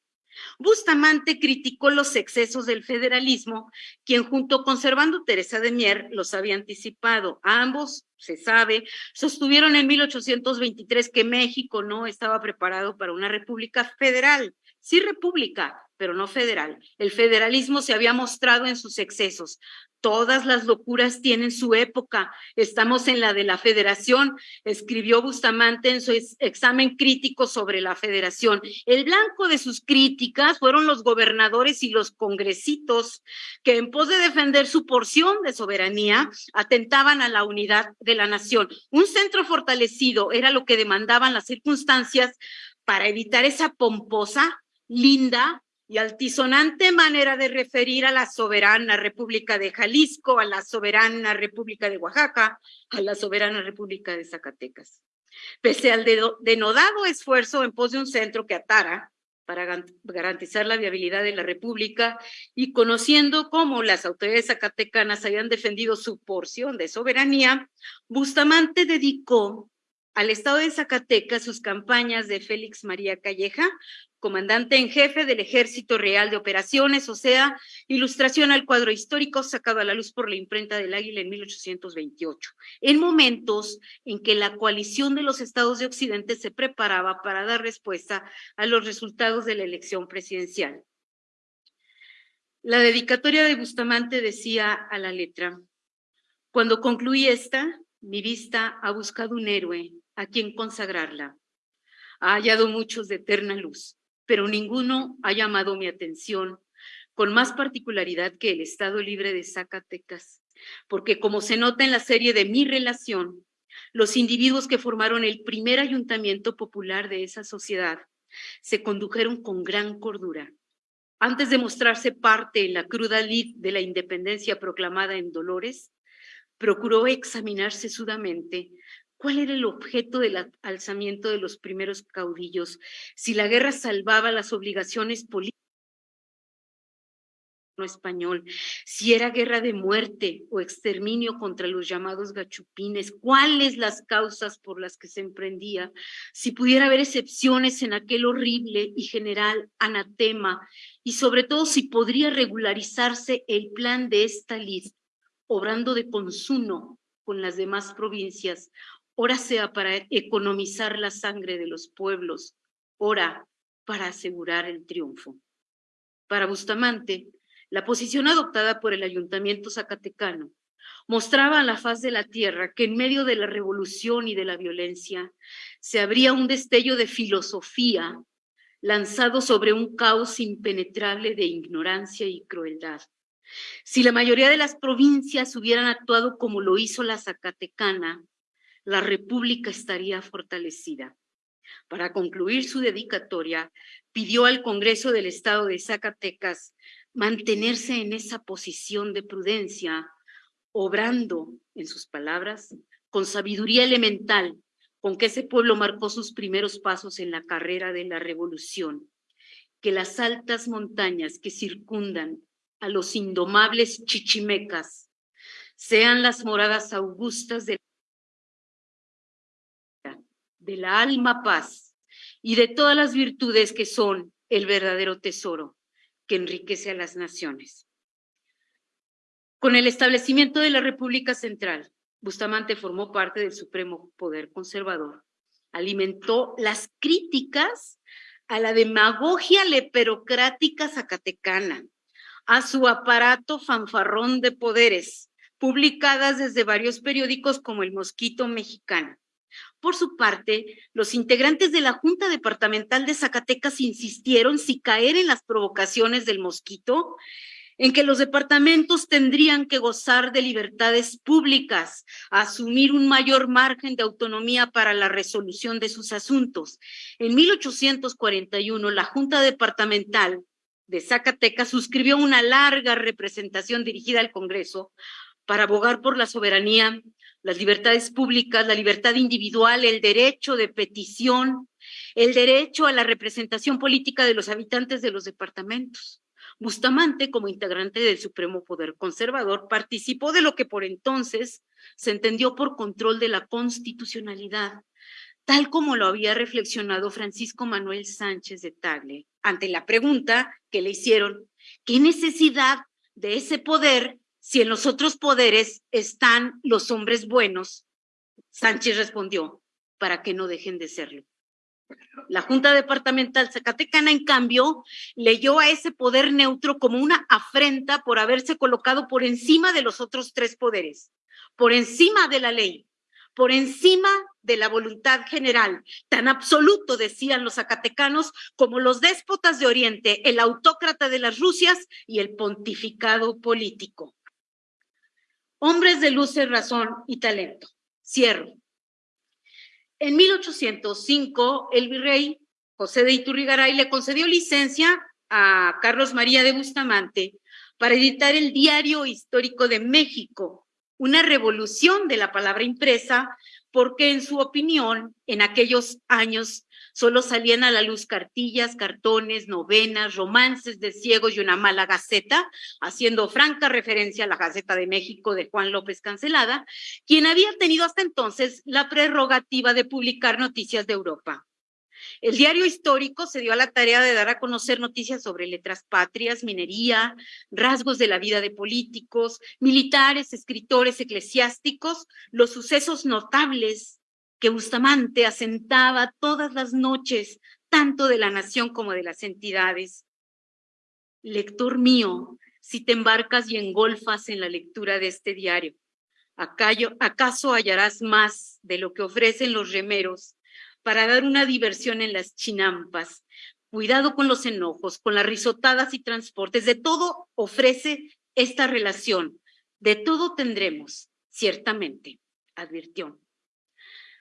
Bustamante criticó los excesos del federalismo, quien junto con Servando Teresa de Mier los había anticipado. Ambos, se sabe, sostuvieron en 1823 que México no estaba preparado para una república federal, sí república, pero no federal. El federalismo se había mostrado en sus excesos. Todas las locuras tienen su época. Estamos en la de la federación, escribió Bustamante en su examen crítico sobre la federación. El blanco de sus críticas fueron los gobernadores y los congresitos que en pos de defender su porción de soberanía atentaban a la unidad de la nación. Un centro fortalecido era lo que demandaban las circunstancias para evitar esa pomposa, linda, y altisonante manera de referir a la soberana República de Jalisco, a la soberana República de Oaxaca, a la soberana República de Zacatecas. Pese al denodado esfuerzo en pos de un centro que atara para garantizar la viabilidad de la República y conociendo cómo las autoridades zacatecanas habían defendido su porción de soberanía, Bustamante dedicó al estado de Zacatecas sus campañas de Félix María Calleja, comandante en jefe del Ejército Real de Operaciones, o sea, ilustración al cuadro histórico sacado a la luz por la imprenta del Águila en 1828, en momentos en que la coalición de los estados de Occidente se preparaba para dar respuesta a los resultados de la elección presidencial. La dedicatoria de Bustamante decía a la letra, cuando concluí esta, mi vista ha buscado un héroe a quien consagrarla. Ha hallado muchos de eterna luz, pero ninguno ha llamado mi atención con más particularidad que el Estado Libre de Zacatecas, porque como se nota en la serie de Mi Relación, los individuos que formaron el primer ayuntamiento popular de esa sociedad se condujeron con gran cordura. Antes de mostrarse parte en la cruda lid de la independencia proclamada en Dolores, procuró examinarse sudamente ¿Cuál era el objeto del alzamiento de los primeros caudillos? Si la guerra salvaba las obligaciones políticas español, si era guerra de muerte o exterminio contra los llamados gachupines, cuáles las causas por las que se emprendía, si pudiera haber excepciones en aquel horrible y general anatema, y sobre todo si podría regularizarse el plan de esta lista, obrando de consumo con las demás provincias ora sea para economizar la sangre de los pueblos, ora para asegurar el triunfo. Para Bustamante, la posición adoptada por el ayuntamiento zacatecano mostraba a la faz de la tierra que en medio de la revolución y de la violencia se abría un destello de filosofía lanzado sobre un caos impenetrable de ignorancia y crueldad. Si la mayoría de las provincias hubieran actuado como lo hizo la Zacatecana, la República estaría fortalecida. Para concluir su dedicatoria, pidió al Congreso del Estado de Zacatecas mantenerse en esa posición de prudencia, obrando, en sus palabras, con sabiduría elemental con que ese pueblo marcó sus primeros pasos en la carrera de la revolución, que las altas montañas que circundan a los indomables chichimecas sean las moradas augustas de, la alma paz y de todas las virtudes que son el verdadero tesoro que enriquece a las naciones. Con el establecimiento de la República Central, Bustamante formó parte del supremo poder conservador. Alimentó las críticas a la demagogia leperocrática zacatecana, a su aparato fanfarrón de poderes, publicadas desde varios periódicos como El Mosquito Mexicano. Por su parte, los integrantes de la Junta Departamental de Zacatecas insistieron si caer en las provocaciones del mosquito en que los departamentos tendrían que gozar de libertades públicas, asumir un mayor margen de autonomía para la resolución de sus asuntos. En 1841, la Junta Departamental de Zacatecas suscribió una larga representación dirigida al Congreso para abogar por la soberanía, las libertades públicas, la libertad individual, el derecho de petición, el derecho a la representación política de los habitantes de los departamentos. Bustamante, como integrante del Supremo Poder Conservador, participó de lo que por entonces se entendió por control de la constitucionalidad, tal como lo había reflexionado Francisco Manuel Sánchez de Tagle ante la pregunta que le hicieron, ¿qué necesidad de ese poder si en los otros poderes están los hombres buenos? Sánchez respondió, para que no dejen de serlo. La Junta Departamental Zacatecana, en cambio, leyó a ese poder neutro como una afrenta por haberse colocado por encima de los otros tres poderes, por encima de la ley, por encima de la voluntad general, tan absoluto, decían los zacatecanos, como los déspotas de Oriente, el autócrata de las Rusias y el pontificado político. Hombres de luz, razón y talento. Cierro. En 1805, el virrey José de Iturrigaray le concedió licencia a Carlos María de Bustamante para editar el Diario Histórico de México, una revolución de la palabra impresa, porque en su opinión, en aquellos años Solo salían a la luz cartillas, cartones, novenas, romances de ciegos y una mala gaceta, haciendo franca referencia a la Gaceta de México de Juan López Cancelada, quien había tenido hasta entonces la prerrogativa de publicar noticias de Europa. El diario histórico se dio a la tarea de dar a conocer noticias sobre letras patrias, minería, rasgos de la vida de políticos, militares, escritores, eclesiásticos, los sucesos notables que Bustamante asentaba todas las noches, tanto de la nación como de las entidades. Lector mío, si te embarcas y engolfas en la lectura de este diario, ¿acaso hallarás más de lo que ofrecen los remeros para dar una diversión en las chinampas? Cuidado con los enojos, con las risotadas y transportes, de todo ofrece esta relación, de todo tendremos, ciertamente, advirtió.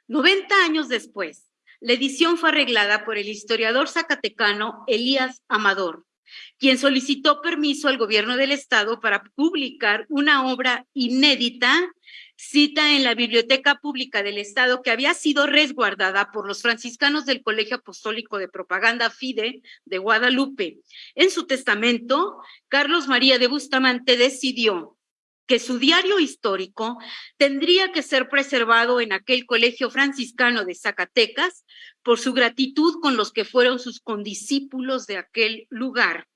90 años después, la edición fue arreglada por el historiador zacatecano Elías Amador, quien solicitó permiso al gobierno del estado para publicar una obra inédita, cita en la Biblioteca Pública del Estado, que había sido resguardada por los franciscanos del Colegio Apostólico de Propaganda FIDE de Guadalupe. En su testamento, Carlos María de Bustamante decidió que su diario histórico tendría que ser preservado en aquel colegio franciscano de Zacatecas por su gratitud con los que fueron sus condiscípulos de aquel lugar.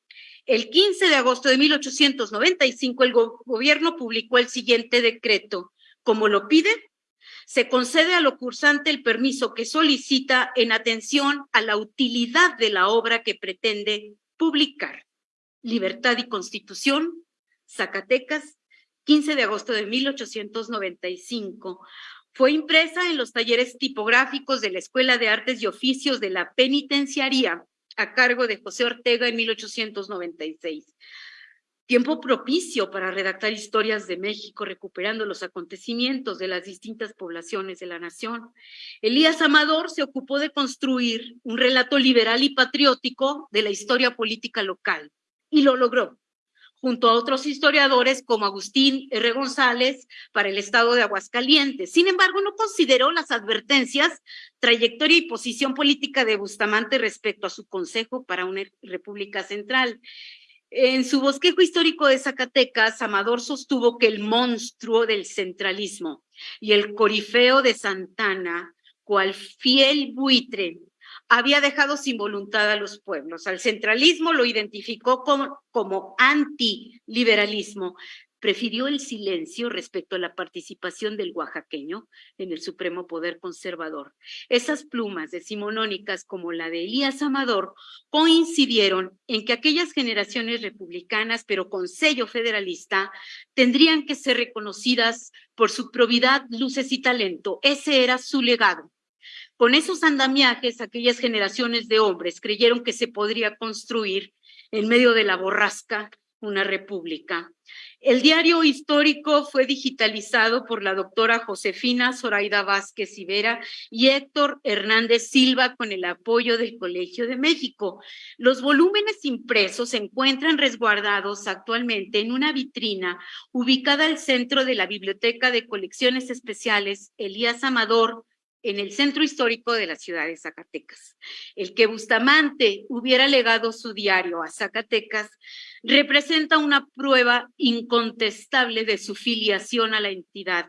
El 15 de agosto de 1895 el gobierno publicó el siguiente decreto. Como lo pide, se concede a lo cursante el permiso que solicita en atención a la utilidad de la obra que pretende publicar. Libertad y Constitución, Zacatecas, 15 de agosto de 1895. Fue impresa en los talleres tipográficos de la Escuela de Artes y Oficios de la Penitenciaría a cargo de José Ortega en 1896 tiempo propicio para redactar historias de México, recuperando los acontecimientos de las distintas poblaciones de la nación. Elías Amador se ocupó de construir un relato liberal y patriótico de la historia política local y lo logró junto a otros historiadores como Agustín R. González para el estado de Aguascalientes. Sin embargo, no consideró las advertencias, trayectoria y posición política de Bustamante respecto a su consejo para una república central. En su bosquejo histórico de Zacatecas, Amador sostuvo que el monstruo del centralismo y el corifeo de Santana, cual fiel buitre, había dejado sin voluntad a los pueblos. Al centralismo lo identificó como, como antiliberalismo, prefirió el silencio respecto a la participación del oaxaqueño en el supremo poder conservador. Esas plumas decimonónicas como la de Elías Amador coincidieron en que aquellas generaciones republicanas, pero con sello federalista, tendrían que ser reconocidas por su probidad, luces y talento. Ese era su legado. Con esos andamiajes, aquellas generaciones de hombres creyeron que se podría construir en medio de la borrasca una república. El diario histórico fue digitalizado por la doctora Josefina Zoraida Vázquez Ibera y Héctor Hernández Silva con el apoyo del Colegio de México. Los volúmenes impresos se encuentran resguardados actualmente en una vitrina ubicada al centro de la Biblioteca de Colecciones Especiales Elías Amador en el centro histórico de la ciudad de Zacatecas. El que Bustamante hubiera legado su diario a Zacatecas representa una prueba incontestable de su filiación a la entidad.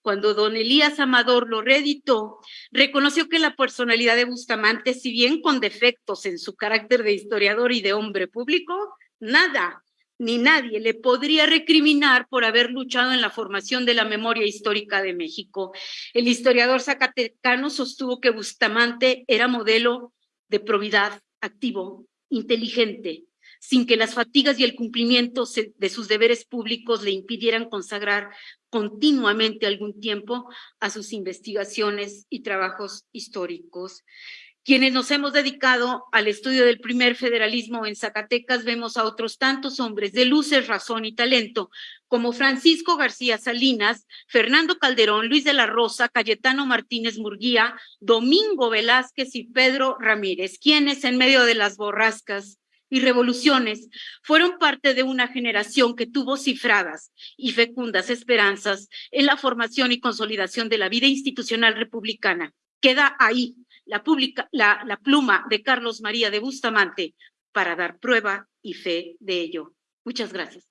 Cuando don Elías Amador lo reeditó, reconoció que la personalidad de Bustamante, si bien con defectos en su carácter de historiador y de hombre público, nada ni nadie le podría recriminar por haber luchado en la formación de la memoria histórica de México. El historiador zacatecano sostuvo que Bustamante era modelo de probidad, activo, inteligente, sin que las fatigas y el cumplimiento de sus deberes públicos le impidieran consagrar continuamente algún tiempo a sus investigaciones y trabajos históricos. Quienes nos hemos dedicado al estudio del primer federalismo en Zacatecas vemos a otros tantos hombres de luces, razón y talento, como Francisco García Salinas, Fernando Calderón, Luis de la Rosa, Cayetano Martínez Murguía, Domingo Velázquez y Pedro Ramírez, quienes en medio de las borrascas y revoluciones fueron parte de una generación que tuvo cifradas y fecundas esperanzas en la formación y consolidación de la vida institucional republicana. Queda ahí la, la, pluma de Carlos María de Bustamante para dar prueba y fe de ello. Muchas gracias.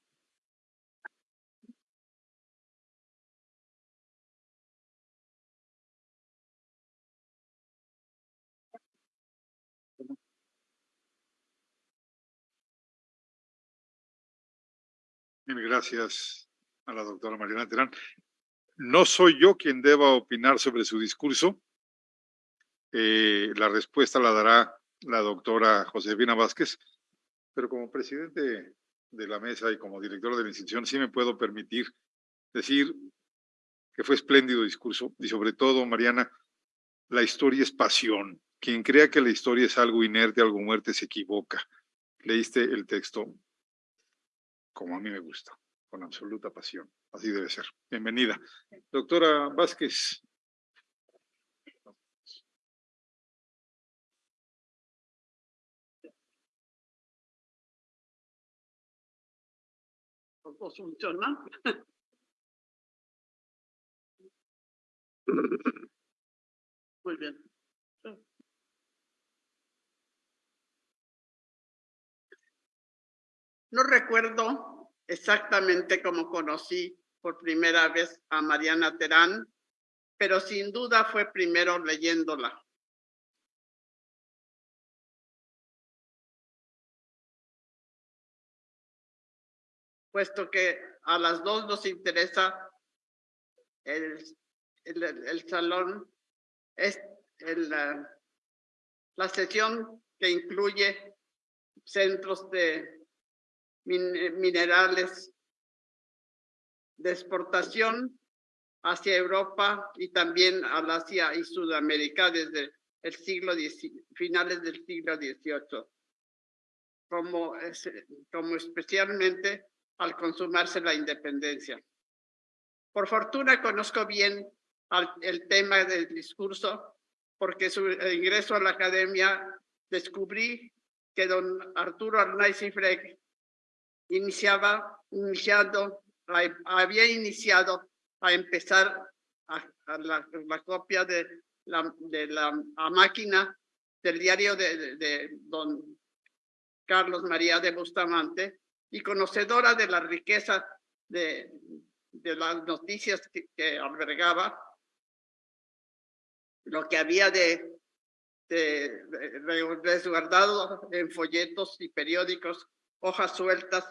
Mil gracias a la doctora Mariana Terán. No soy yo quien deba opinar sobre su discurso, eh, la respuesta la dará la doctora Josefina Vázquez, pero como presidente de la mesa y como director de la institución sí me puedo permitir decir que fue espléndido discurso y sobre todo, Mariana, la historia es pasión. Quien crea que la historia es algo inerte, algo muerte, se equivoca. Leíste el texto como a mí me gusta, con absoluta pasión. Así debe ser. Bienvenida. Doctora Vázquez, funciona. Muy bien. No recuerdo exactamente cómo conocí por primera vez a Mariana Terán, pero sin duda fue primero leyéndola. Puesto que a las dos nos interesa el, el, salón, es el, la, sesión que incluye centros de minerales de exportación hacia Europa y también al Asia y Sudamérica desde el siglo finales del siglo XVIII, como, como especialmente al consumarse la independencia. Por fortuna conozco bien el tema del discurso, porque su ingreso a la academia descubrí que don Arturo Arnaiz y Freg iniciaba, iniciando, había iniciado a empezar a, la, copia de la, de la a máquina del diario de don Carlos María de Bustamante y conocedora de la riqueza de, de las noticias que, que albergaba, lo que había de, de, de resguardado en folletos y periódicos, hojas sueltas,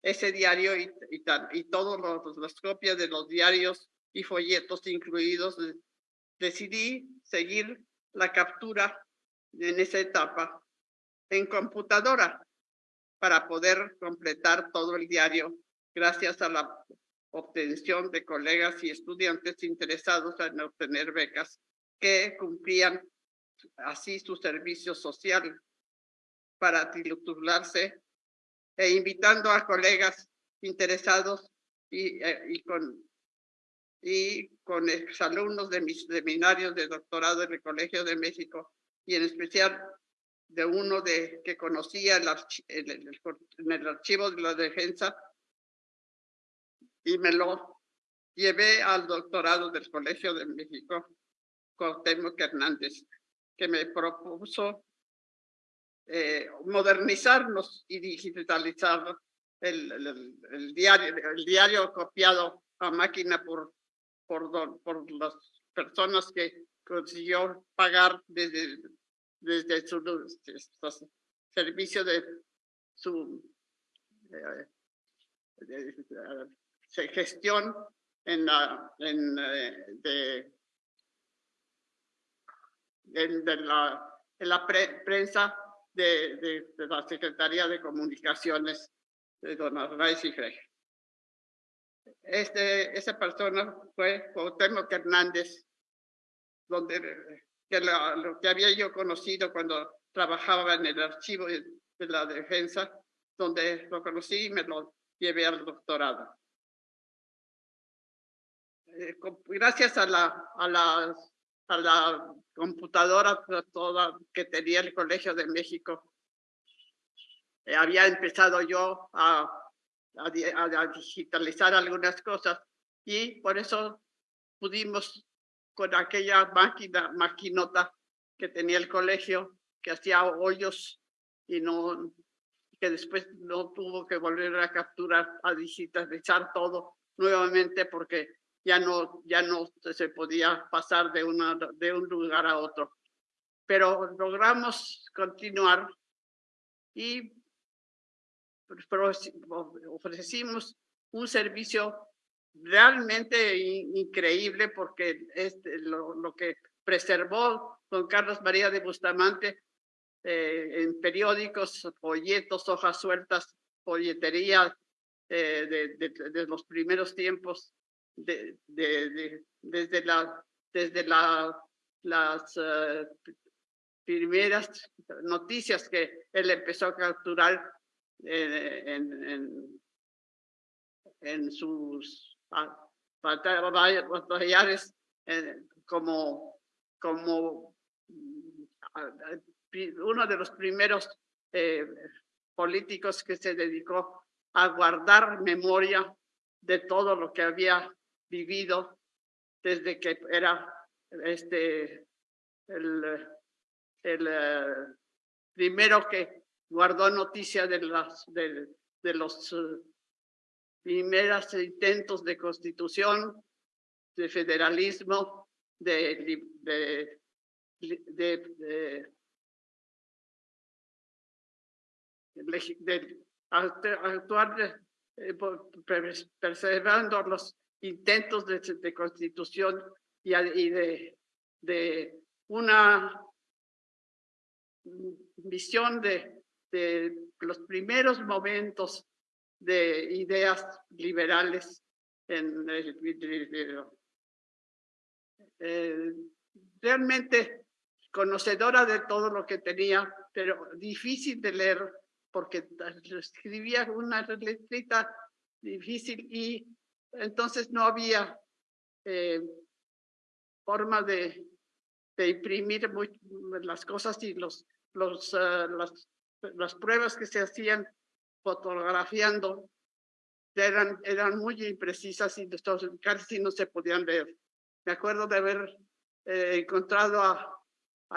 ese diario y, y, y todas las copias de los diarios y folletos incluidos, de- decidí seguir la captura en esa etapa en computadora para poder completar todo el diario gracias a la obtención de colegas y estudiantes interesados en obtener becas que cumplían así su servicio social para titularse e invitando a colegas interesados y, eh, y con y con exalumnos de mis seminarios de doctorado en el Colegio de México y en especial de uno de que conocía el en el, en el archivo de la defensa. Y me lo llevé al doctorado del Colegio de México, Cuauhtémoc Hernández, que me propuso eh, modernizarnos y digitalizar el, el- el- el diario, el diario copiado a máquina por, por, por las personas que consiguió pagar desde, desde su servicio de su eh, gestión en la en, eh, de, de la, en la pre- prensa de, de, la Secretaría de Comunicaciones de don Arnaiz y Frey. Este, esa persona fue Cuauhtémoc Hernández, donde que la- lo que había yo conocido cuando trabajaba en el archivo de, la defensa, donde lo conocí y me lo llevé al doctorado. Eh, gracias a la, a la, a la computadora toda que tenía el Colegio de México, eh, había empezado yo a, a- a digitalizar algunas cosas y por eso pudimos con aquella máquina, maquinota que tenía el colegio, que hacía hoyos y no, que después no tuvo que volver a capturar, a digitalizar todo nuevamente porque ya no, ya no se podía pasar de, una, de un lugar a otro. Pero logramos continuar y ofrecimos un servicio realmente in- increíble porque este, lo, que preservó don Carlos María de Bustamante eh, en periódicos, folletos, hojas sueltas, folletería eh, de, los primeros tiempos, de, de- de- desde, la, desde la, las eh, primeras noticias que él empezó a capturar en, en, en sus batallares eh, como, como mm, uno de los primeros eh, políticos que se dedicó a guardar memoria de todo lo que había vivido desde que era este el, el eh, primero que guardó noticia de las de, los primeros intentos de constitución, de federalismo, de, de, de, de- actuar eh, preservando los intentos de, constitución y, y de, de una visión de, de los primeros momentos de ideas liberales en el, eh, realmente conocedora de todo lo que tenía, pero difícil de leer porque escribía una letrita difícil y entonces no había eh, forma de, de imprimir las cosas y los, los, ah, las, las pruebas que se hacían fotografiando eran, eran muy imprecisas y casi no se podían leer. Me acuerdo de haber eh, encontrado a,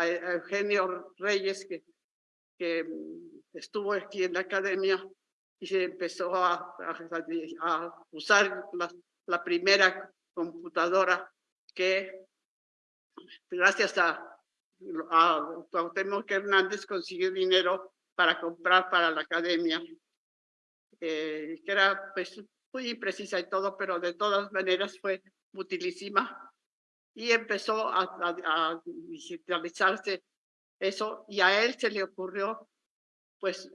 Eugenio Reyes, que, que estuvo aquí en la academia y se empezó a, usar la, la, primera computadora que gracias a, a Cuauhtémoc Hernández consiguió dinero para comprar para la academia, eh, que era pues muy imprecisa y todo, pero de todas maneras fue utilísima. Y empezó a, a, digitalizarse eso y a él se le ocurrió pues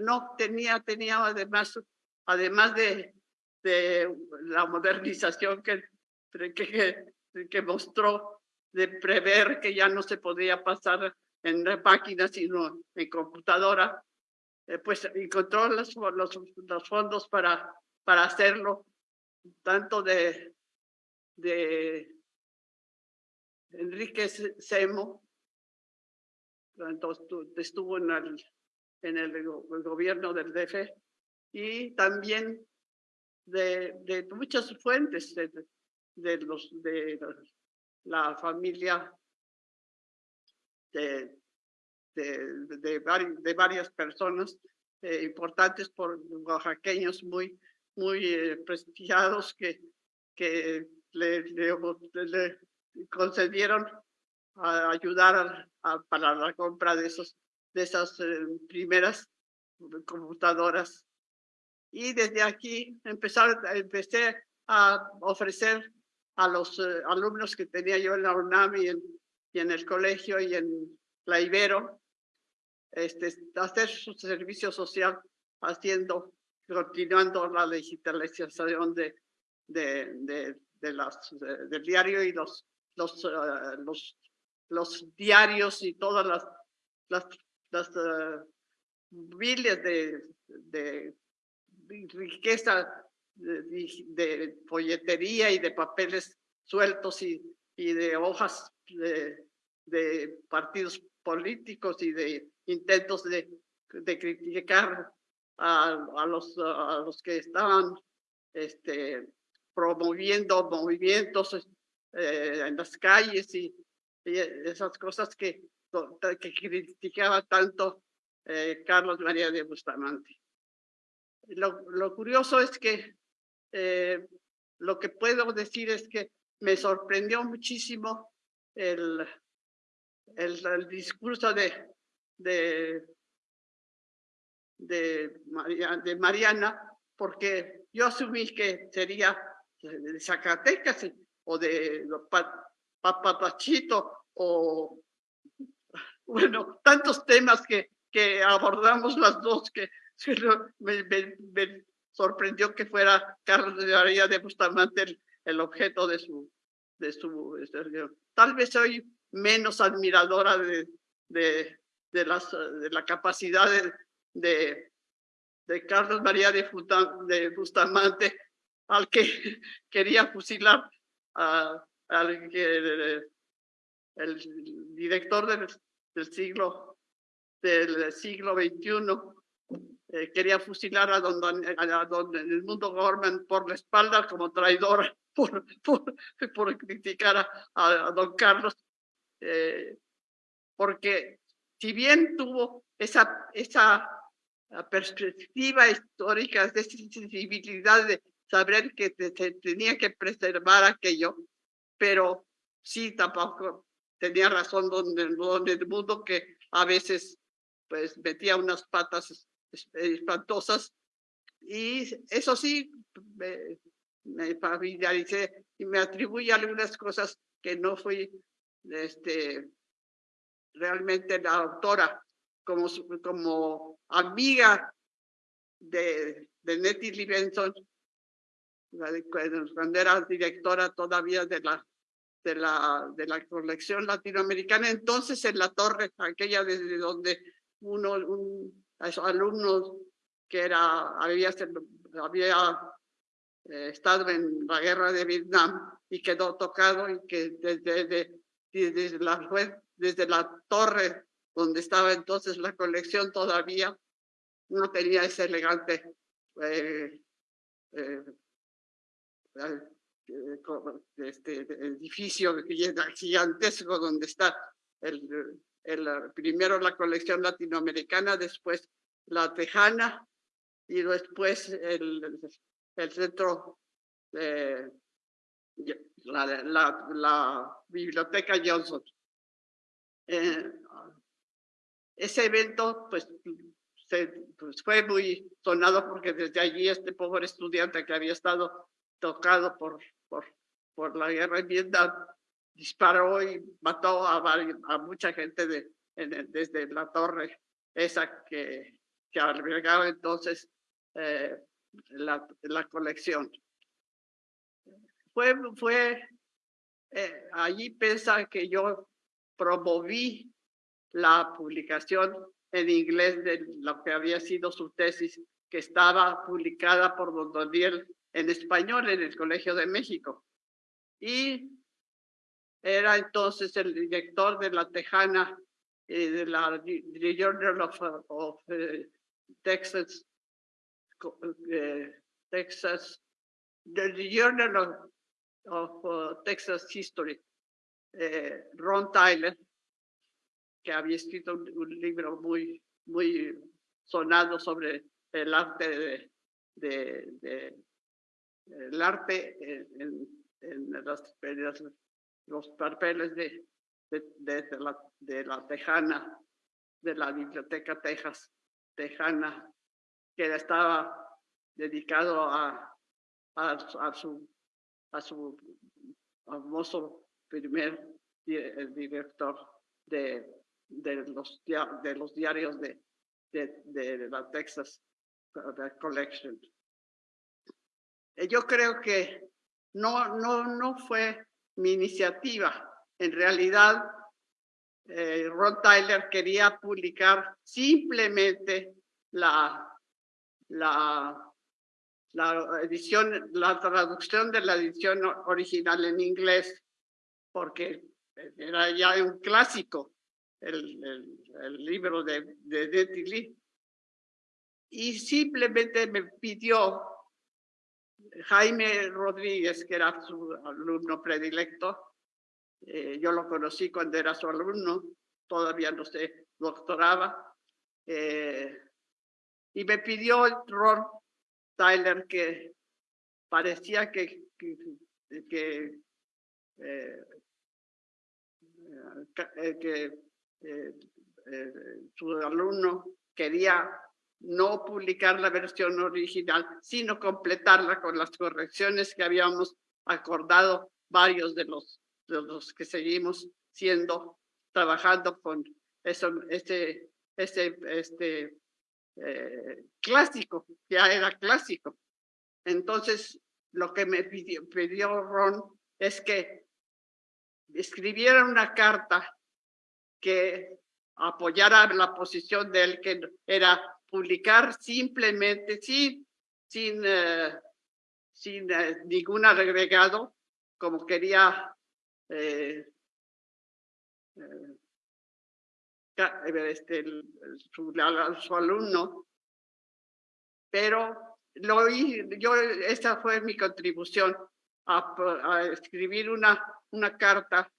no tenía tenía además además de, de la modernización que, que, que mostró de prever que ya no se podía pasar en máquina sino en computadora eh, pues encontró los, los, fondos para para hacerlo tanto de Enrique Semo, entonces estuvo en el, gobierno del DF, y también de, de muchas fuentes de, de, los, de la familia de, de, de, de varias personas eh, importantes por oaxaqueños muy, muy eh, prestigiados que, que le, le, le, concedieron a ayudar para la compra de, esos, de esas eh, primeras computadoras. Y desde aquí empezar, empecé a ofrecer a los eh, alumnos que tenía yo en la UNAM y en, y en el colegio y en la Ibero, este, hacer su servicio social haciendo, continuando la digitalización de, de, de, las, del diario y los los, uh, los, diarios y todas las, las, uh, miles de, riqueza de, folletería y de papeles sueltos y, y de hojas de partidos políticos y de intentos de, criticar a, los, que estaban este, promoviendo movimientos eh, en las calles y, esas cosas que, criticaba tanto eh, Carlos María de Bustamante. Lo, curioso es que eh, lo que puedo decir es que me sorprendió muchísimo el discurso de, de, de, Mariana, porque yo asumí que sería de Zacatecas o de Papachito o, bueno, tantos temas que, que abordamos las dos que me, sorprendió que fuera Carlos de María de Bustamante el, objeto de su, de su, tal vez soy menos admiradora de, de, las, de la capacidad de, de, Carlos María de, de Bustamante al que quería fusilar al que el, director del, del, siglo del siglo XXI eh, quería fusilar a don, a don el mundo Gorman por la espalda como traidor por, por, criticar a, a, don Carlos eh, porque si bien tuvo esa esa perspectiva histórica de sensibilidad de saber que se tenía que preservar aquello, pero sí tampoco tenía razón donde, donde el mundo que a veces pues metía unas patas espantosas. Y eso sí me, me familiaricé y me atribuye algunas cosas que no fui este realmente la autora como como amiga de, de Nettie Livingston cuando era directora todavía de la, de la, de la colección latinoamericana. Entonces, en la torre, aquella desde donde uno, un, alumnos que era, había, había eh, estado en la guerra de Vietnam y quedó tocado y que desde, desde, la, desde la torre donde estaba entonces la colección todavía no tenía ese elegante eh, eh, este edificio gigantesco donde está el, primero la colección latinoamericana, después la tejana y después el, el centro de la, la, la biblioteca Johnson. Eh, ese evento pues, se, pues, fue muy sonado porque desde allí este pobre estudiante que había estado tocado por, por, por la guerra en Vietnam disparó y mató a, a mucha gente de, desde la torre esa que, que albergaba entonces eh, la, la, colección. Fue, fue eh, allí pensa que yo promoví la publicación en inglés de lo que había sido su tesis, que estaba publicada por don Daniel en español en el Colegio de México. Y era entonces el director de la Tejana eh, de la the Journal of, of uh, Texas, uh, Texas, the Journal of, of uh, Texas History, eh, Ron Tyler, que había escrito un, libro muy, muy sonado sobre el arte de, el arte en, en, en los papeles de, de, la, de la Tejana, de la Biblioteca Texas Tejana, que estaba dedicado a, a su, a su famoso primer director de, de, los, de los diarios de, de, la Texas Collection. Yo creo que no, no, no fue mi iniciativa. En realidad, eh, Ron Tyler quería publicar simplemente la, la, la edición, la traducción de la edición original en inglés, porque era ya un clásico el, el, libro de, de Nettie Lee. Y simplemente me pidió Jaime Rodríguez, que era su alumno predilecto, eh, yo lo conocí cuando era su alumno, todavía no se doctoraba, eh, y me pidió Ron Tyler que parecía que, que, que, eh, que su alumno quería no publicar la versión original, sino completarla con las correcciones que habíamos acordado varios de los, de los que seguimos siendo, trabajando con eso, este, este, este eh, clásico, ya era clásico. Entonces, lo que me pidió, pidió Ron es que escribiera una carta que apoyara la posición de él, que era publicar simplemente sin, sin, uh, sin uh, ningún agregado, como quería eh, eh, este, su, alumno, pero lo yo, esta fue mi contribución a escribir una, una carta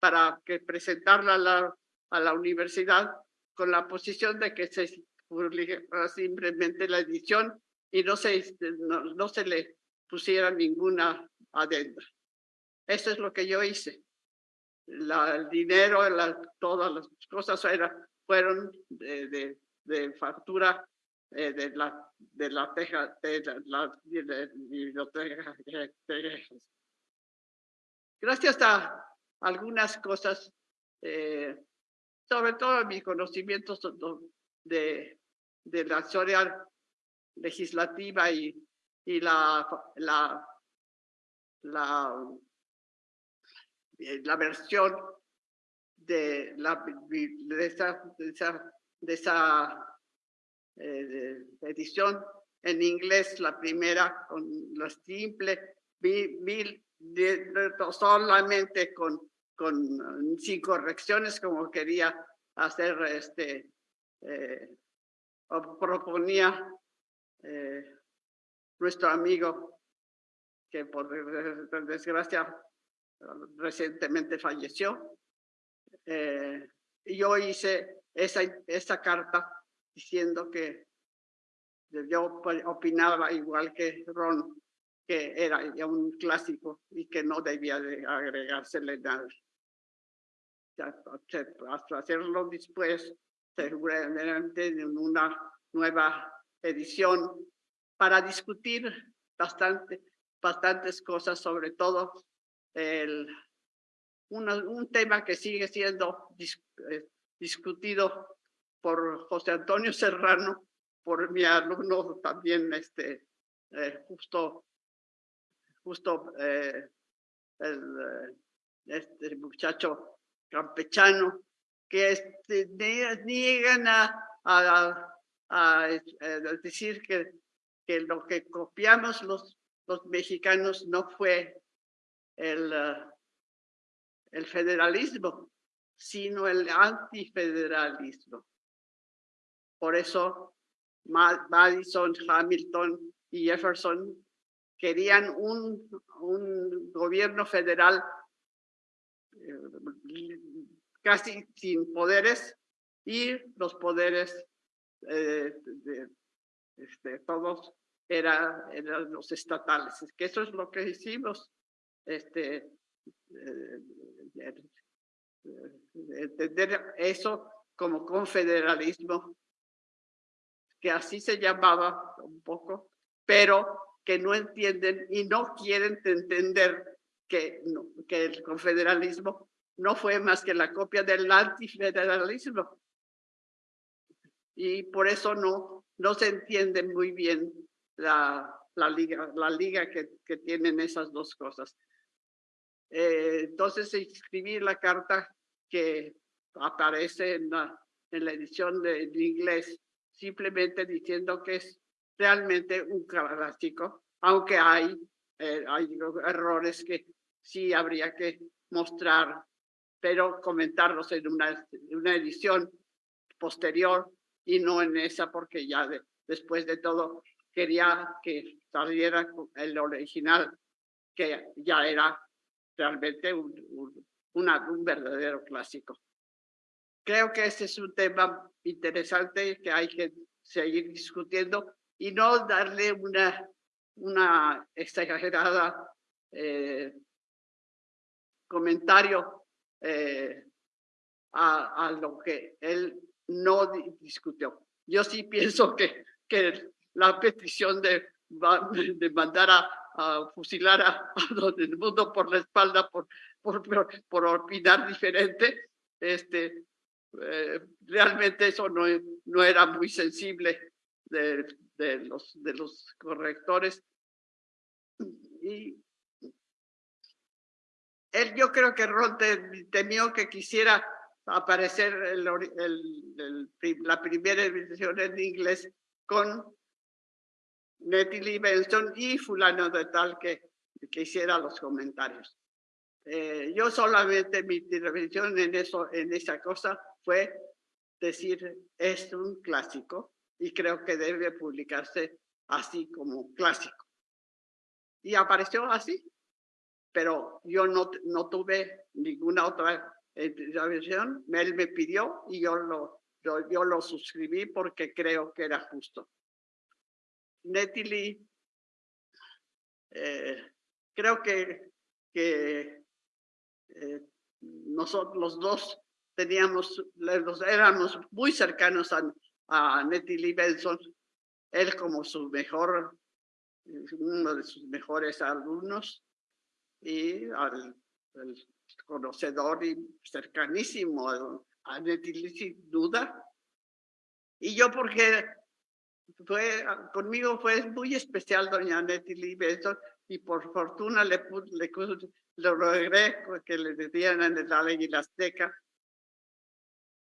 para que presentarla a la, a la universidad con la posición de que se simplemente la edición y no se, este, no, no se le pusiera ninguna adenda. Eso es lo que yo hice. La, el dinero, la, todas las cosas era, fueron de, de, de factura eh, de la de la teja de la biblioteca gracias a algunas cosas eh, sobre todo mis conocimientos de de la historia legislativa y, y la, la, la eh, versión de, la, de esa, de esa, eh, edición en inglés, la primera con la simple, solamente con, con sin correcciones como quería hacer este, eh, proponía eh, nuestro amigo que por desgracia recientemente falleció. Eh, yo hice esa, esa carta diciendo que yo opinaba igual que Ron, que era ya un clásico y que no debía de agregársele nada. Hasta hacerlo después, seguramente en una nueva edición para discutir bastante, bastantes cosas, sobre todo el, un tema que sigue siendo eh, discutido por José Antonio Serrano, por mi alumno también, este, eh, justo, justo eh, el, este muchacho campechano, que este, niegan a, a, decir que, lo que copiamos los, los mexicanos no fue el, el federalismo, sino el antifederalismo. Por eso Madison, Hamilton y Jefferson querían un, gobierno federal eh, casi sin poderes y los poderes eh, de, este, todos eran los estatales. Que eso es lo que hicimos. Este, eh, entender eso como confederalismo que así se llamaba un poco, pero que no entienden y no quieren entender que, que el confederalismo no fue más que la copia del antifederalismo. Y por eso no, no se entiende muy bien la, la liga, la liga que, que tienen esas dos cosas. Eh, entonces escribí la carta que aparece en la, en la edición de, de inglés simplemente diciendo que es realmente un clásico, aunque hay, eh, hay errores que sí habría que mostrar, pero comentarlos en una, una edición posterior y no en esa, porque ya después de todo quería que saliera el original, que ya era realmente un, un, un verdadero clásico. Creo que ese es un tema interesante que hay que seguir discutiendo y no darle una, una exagerada eh, comentario eh, a, lo que él no discutió. Yo sí pienso que, que la petición de, de mandar a, a fusilar a, todo el mundo por la espalda por, por, por opinar diferente, este, eh, realmente eso no, no era muy sensible de, de, los, de los correctores. Y él, yo creo que Ron temió que quisiera aparecer la primera edición en inglés con Nettie Lee Benson y fulano de tal que, que hiciera los comentarios. Eh, yo solamente mi intervención en eso, en esa cosa, fue decir, es un clásico y creo que debe publicarse así como clásico. Y apareció así, pero yo no, no tuve ninguna otra versión. Él me pidió y yo lo, yo, lo suscribí porque creo que era justo. Nettie eh, creo que, que eh, nosotros los dos teníamos, éramos muy cercanos a, a Nettie Lee Benson, él como su mejor, uno de sus mejores alumnos y al el conocedor y cercanísimo a, a Nettie Lee sin duda. Y yo porque fue, conmigo fue muy especial doña Nettie Lee Benson y por fortuna le, le, le logré que le dieran en la ley azteca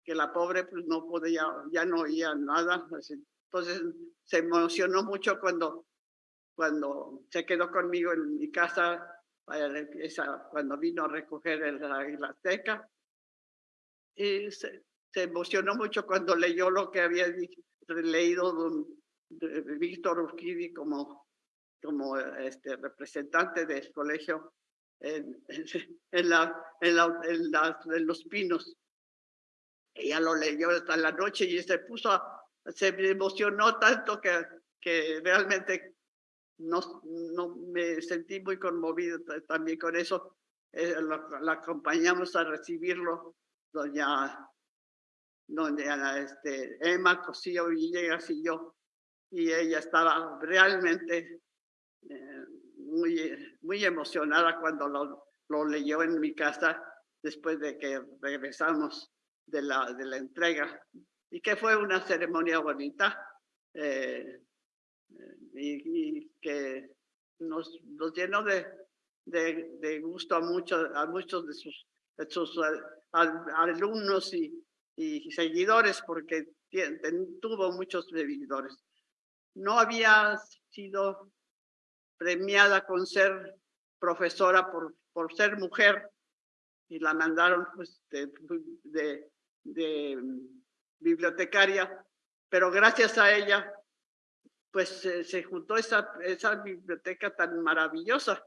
que la pobre pues no podía, ya no oía nada. Entonces se emocionó mucho cuando, cuando se quedó conmigo en mi casa, esa, cuando vino a recoger el la azteca. Y se, se, emocionó mucho cuando leyó lo que había leído don, de Víctor Urquidi como, como este, representante del colegio en, en, la, en, la, en, la, en los pinos. Ella lo leyó hasta la noche y se puso, a, se emocionó tanto que, que realmente no, no me sentí muy conmovido también con eso. Eh, la acompañamos a recibirlo, doña, doña este, Emma Cosillo Villegas y yo, y ella estaba realmente eh, muy, muy emocionada cuando lo, lo leyó en mi casa después de que regresamos de la, de la entrega y que fue una ceremonia bonita eh, y, que nos, nos llenó de, de, de, gusto a, muchos a muchos de sus, sus alumnos y, y, seguidores porque tuvo muchos seguidores. No había sido premiada con ser profesora por, por ser mujer y la mandaron pues, de, de, de bibliotecaria, pero gracias a ella, pues se juntó esa, esa biblioteca tan maravillosa.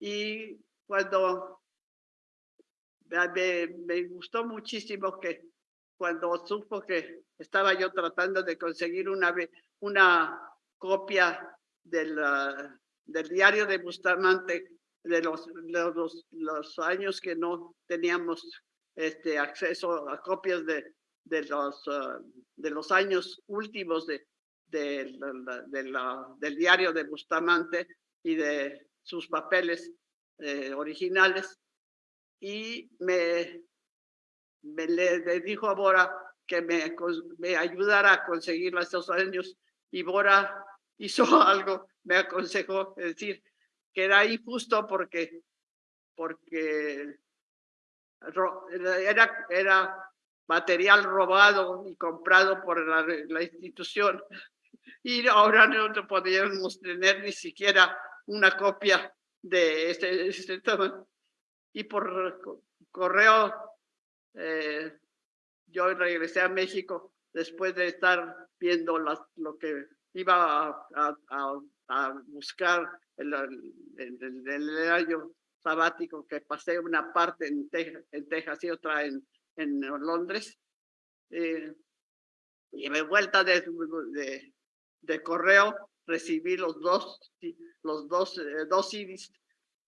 Y cuando me, gustó muchísimo que cuando supo que estaba yo tratando de conseguir una, una copia del, del diario de Bustamante de los, los, los años que no teníamos este, acceso a copias de, de, los, ah, de los años últimos de, de, de la, del diario de Bustamante y de sus papeles eh, originales. Y me, me le, dijo a Bora que me, me ayudara a conseguir esos años y Bora hizo algo, me aconsejó, es decir, que era injusto porque, porque era, era material robado y comprado por la, institución y ahora no podíamos tener ni siquiera una copia de este, este tema. Y por correo, eh, yo regresé a México después de estar viendo las, lo que iba a, buscar el, el, el año sabático que pasé una parte en, Texas, en Texas y otra en, en Londres. Eh, y de vuelta de, de, de, correo recibí los dos, los dos, eh, dos CDs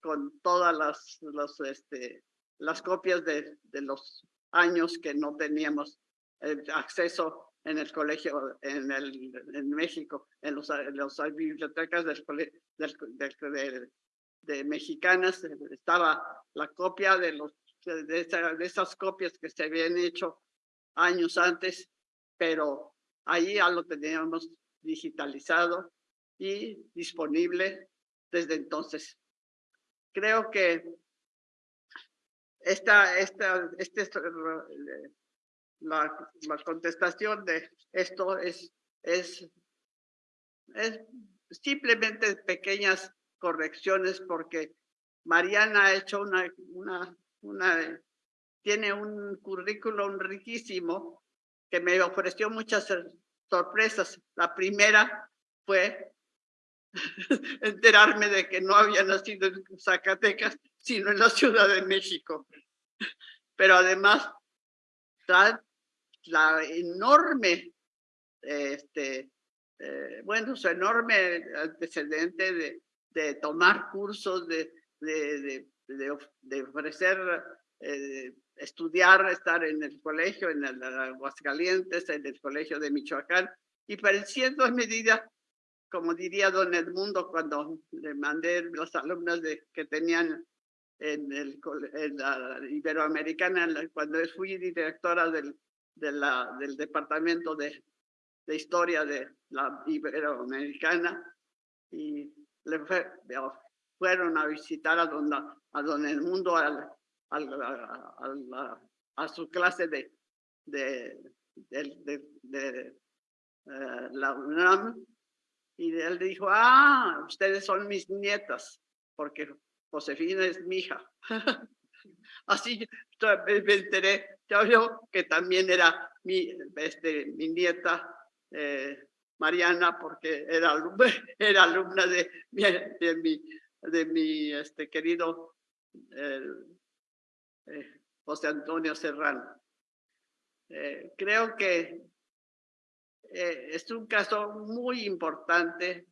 con todas las, los, este, las copias de, de los años que no teníamos eh, acceso en el colegio en, el, en México, en los, en los bibliotecas del, del, del, de mexicanas estaba la copia de, los, de, esas copias que se habían hecho años antes, pero ahí ya lo teníamos digitalizado y disponible desde entonces. Creo que esta, esta, este, la, la contestación de esto es, es, es simplemente pequeñas correcciones porque Mariana ha hecho una, una, tiene un currículum riquísimo que me ofreció muchas sorpresas. La primera fue enterarme de que no había nacido en Zacatecas, sino en la Ciudad de México. Pero además, la, la enorme, este, eh, bueno, su enorme antecedente de, de tomar cursos, de, de, de, de ofrecer, eh, estudiar, estar en el colegio, en el Aguascalientes, en el colegio de Michoacán, y pareciendo en medida, como diría don Edmundo cuando le mandé las alumnas de, que tenían en, el, en la Iberoamericana, cuando fui directora del, de la, del departamento de, de historia de la iberoamericana y le fueron a visitar a donde, a donde el mundo al, a su clase de, de, de, eh, la UNAM y él dijo, ah, ustedes son mis nietas, porque Josefina es mi hija. Así me enteré, yo que también era mi, este, mi nieta eh, Mariana, porque era alumna, de, mi, de mi este, querido eh, José Antonio Serrano. Eh, creo que eh, es un caso muy importante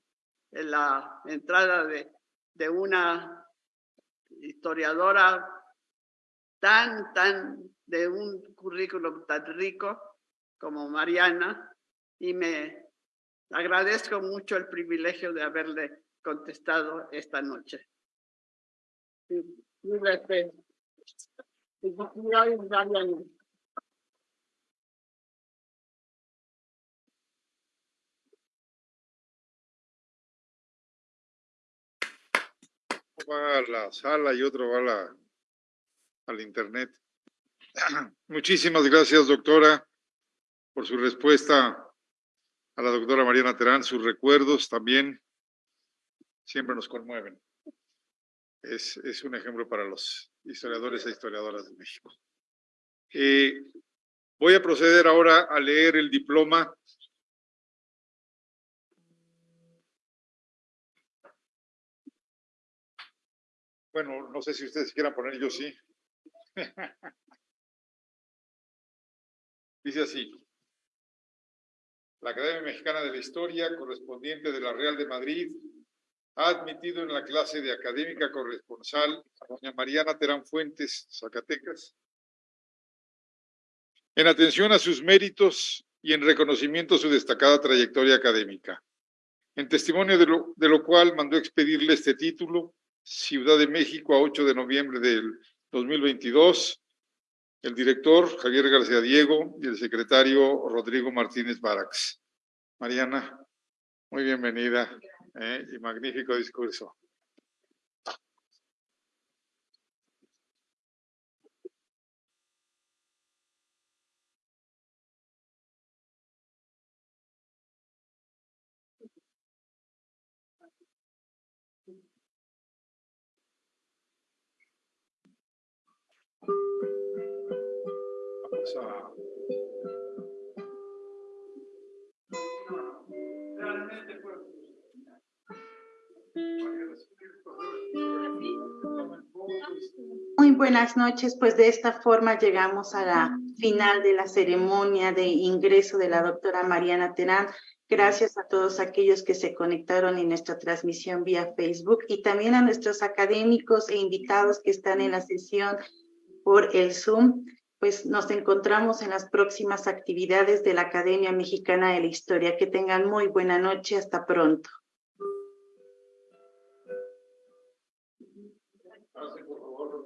la entrada de, de una historiadora tan, tan, de un currículum tan rico como Mariana y me agradezco mucho el privilegio de haberle contestado esta noche. va a la sala y otro va a la, al internet. Muchísimas gracias, doctora, por su respuesta a la doctora Mariana Terán. Sus recuerdos también siempre nos conmueven. Es, es un ejemplo para los historiadores e historiadoras de México. Eh, voy a proceder ahora a leer el diploma Bueno, no sé si ustedes quieran poner, yo sí. Dice así. La Academia Mexicana de la Historia, correspondiente de la Real de Madrid, ha admitido en la clase de académica corresponsal a doña Mariana Terán Fuentes, Zacatecas, en atención a sus méritos y en reconocimiento a su destacada trayectoria académica. En testimonio de lo, de lo cual mandó expedirle este título Ciudad de México a 8 de noviembre del 2022, el director Javier García Diego y el secretario Rodrigo Martínez Barax. Mariana, muy bienvenida ¿eh? y magnífico discurso. Muy buenas noches, pues de esta forma llegamos a la final de la ceremonia de ingreso de la doctora Mariana Terán. Gracias a todos aquellos que se conectaron en nuestra transmisión vía Facebook y también a nuestros académicos e invitados que están en la sesión por el Zoom pues nos encontramos en las próximas actividades de la Academia Mexicana de la Historia. Que tengan muy buena noche. Hasta pronto.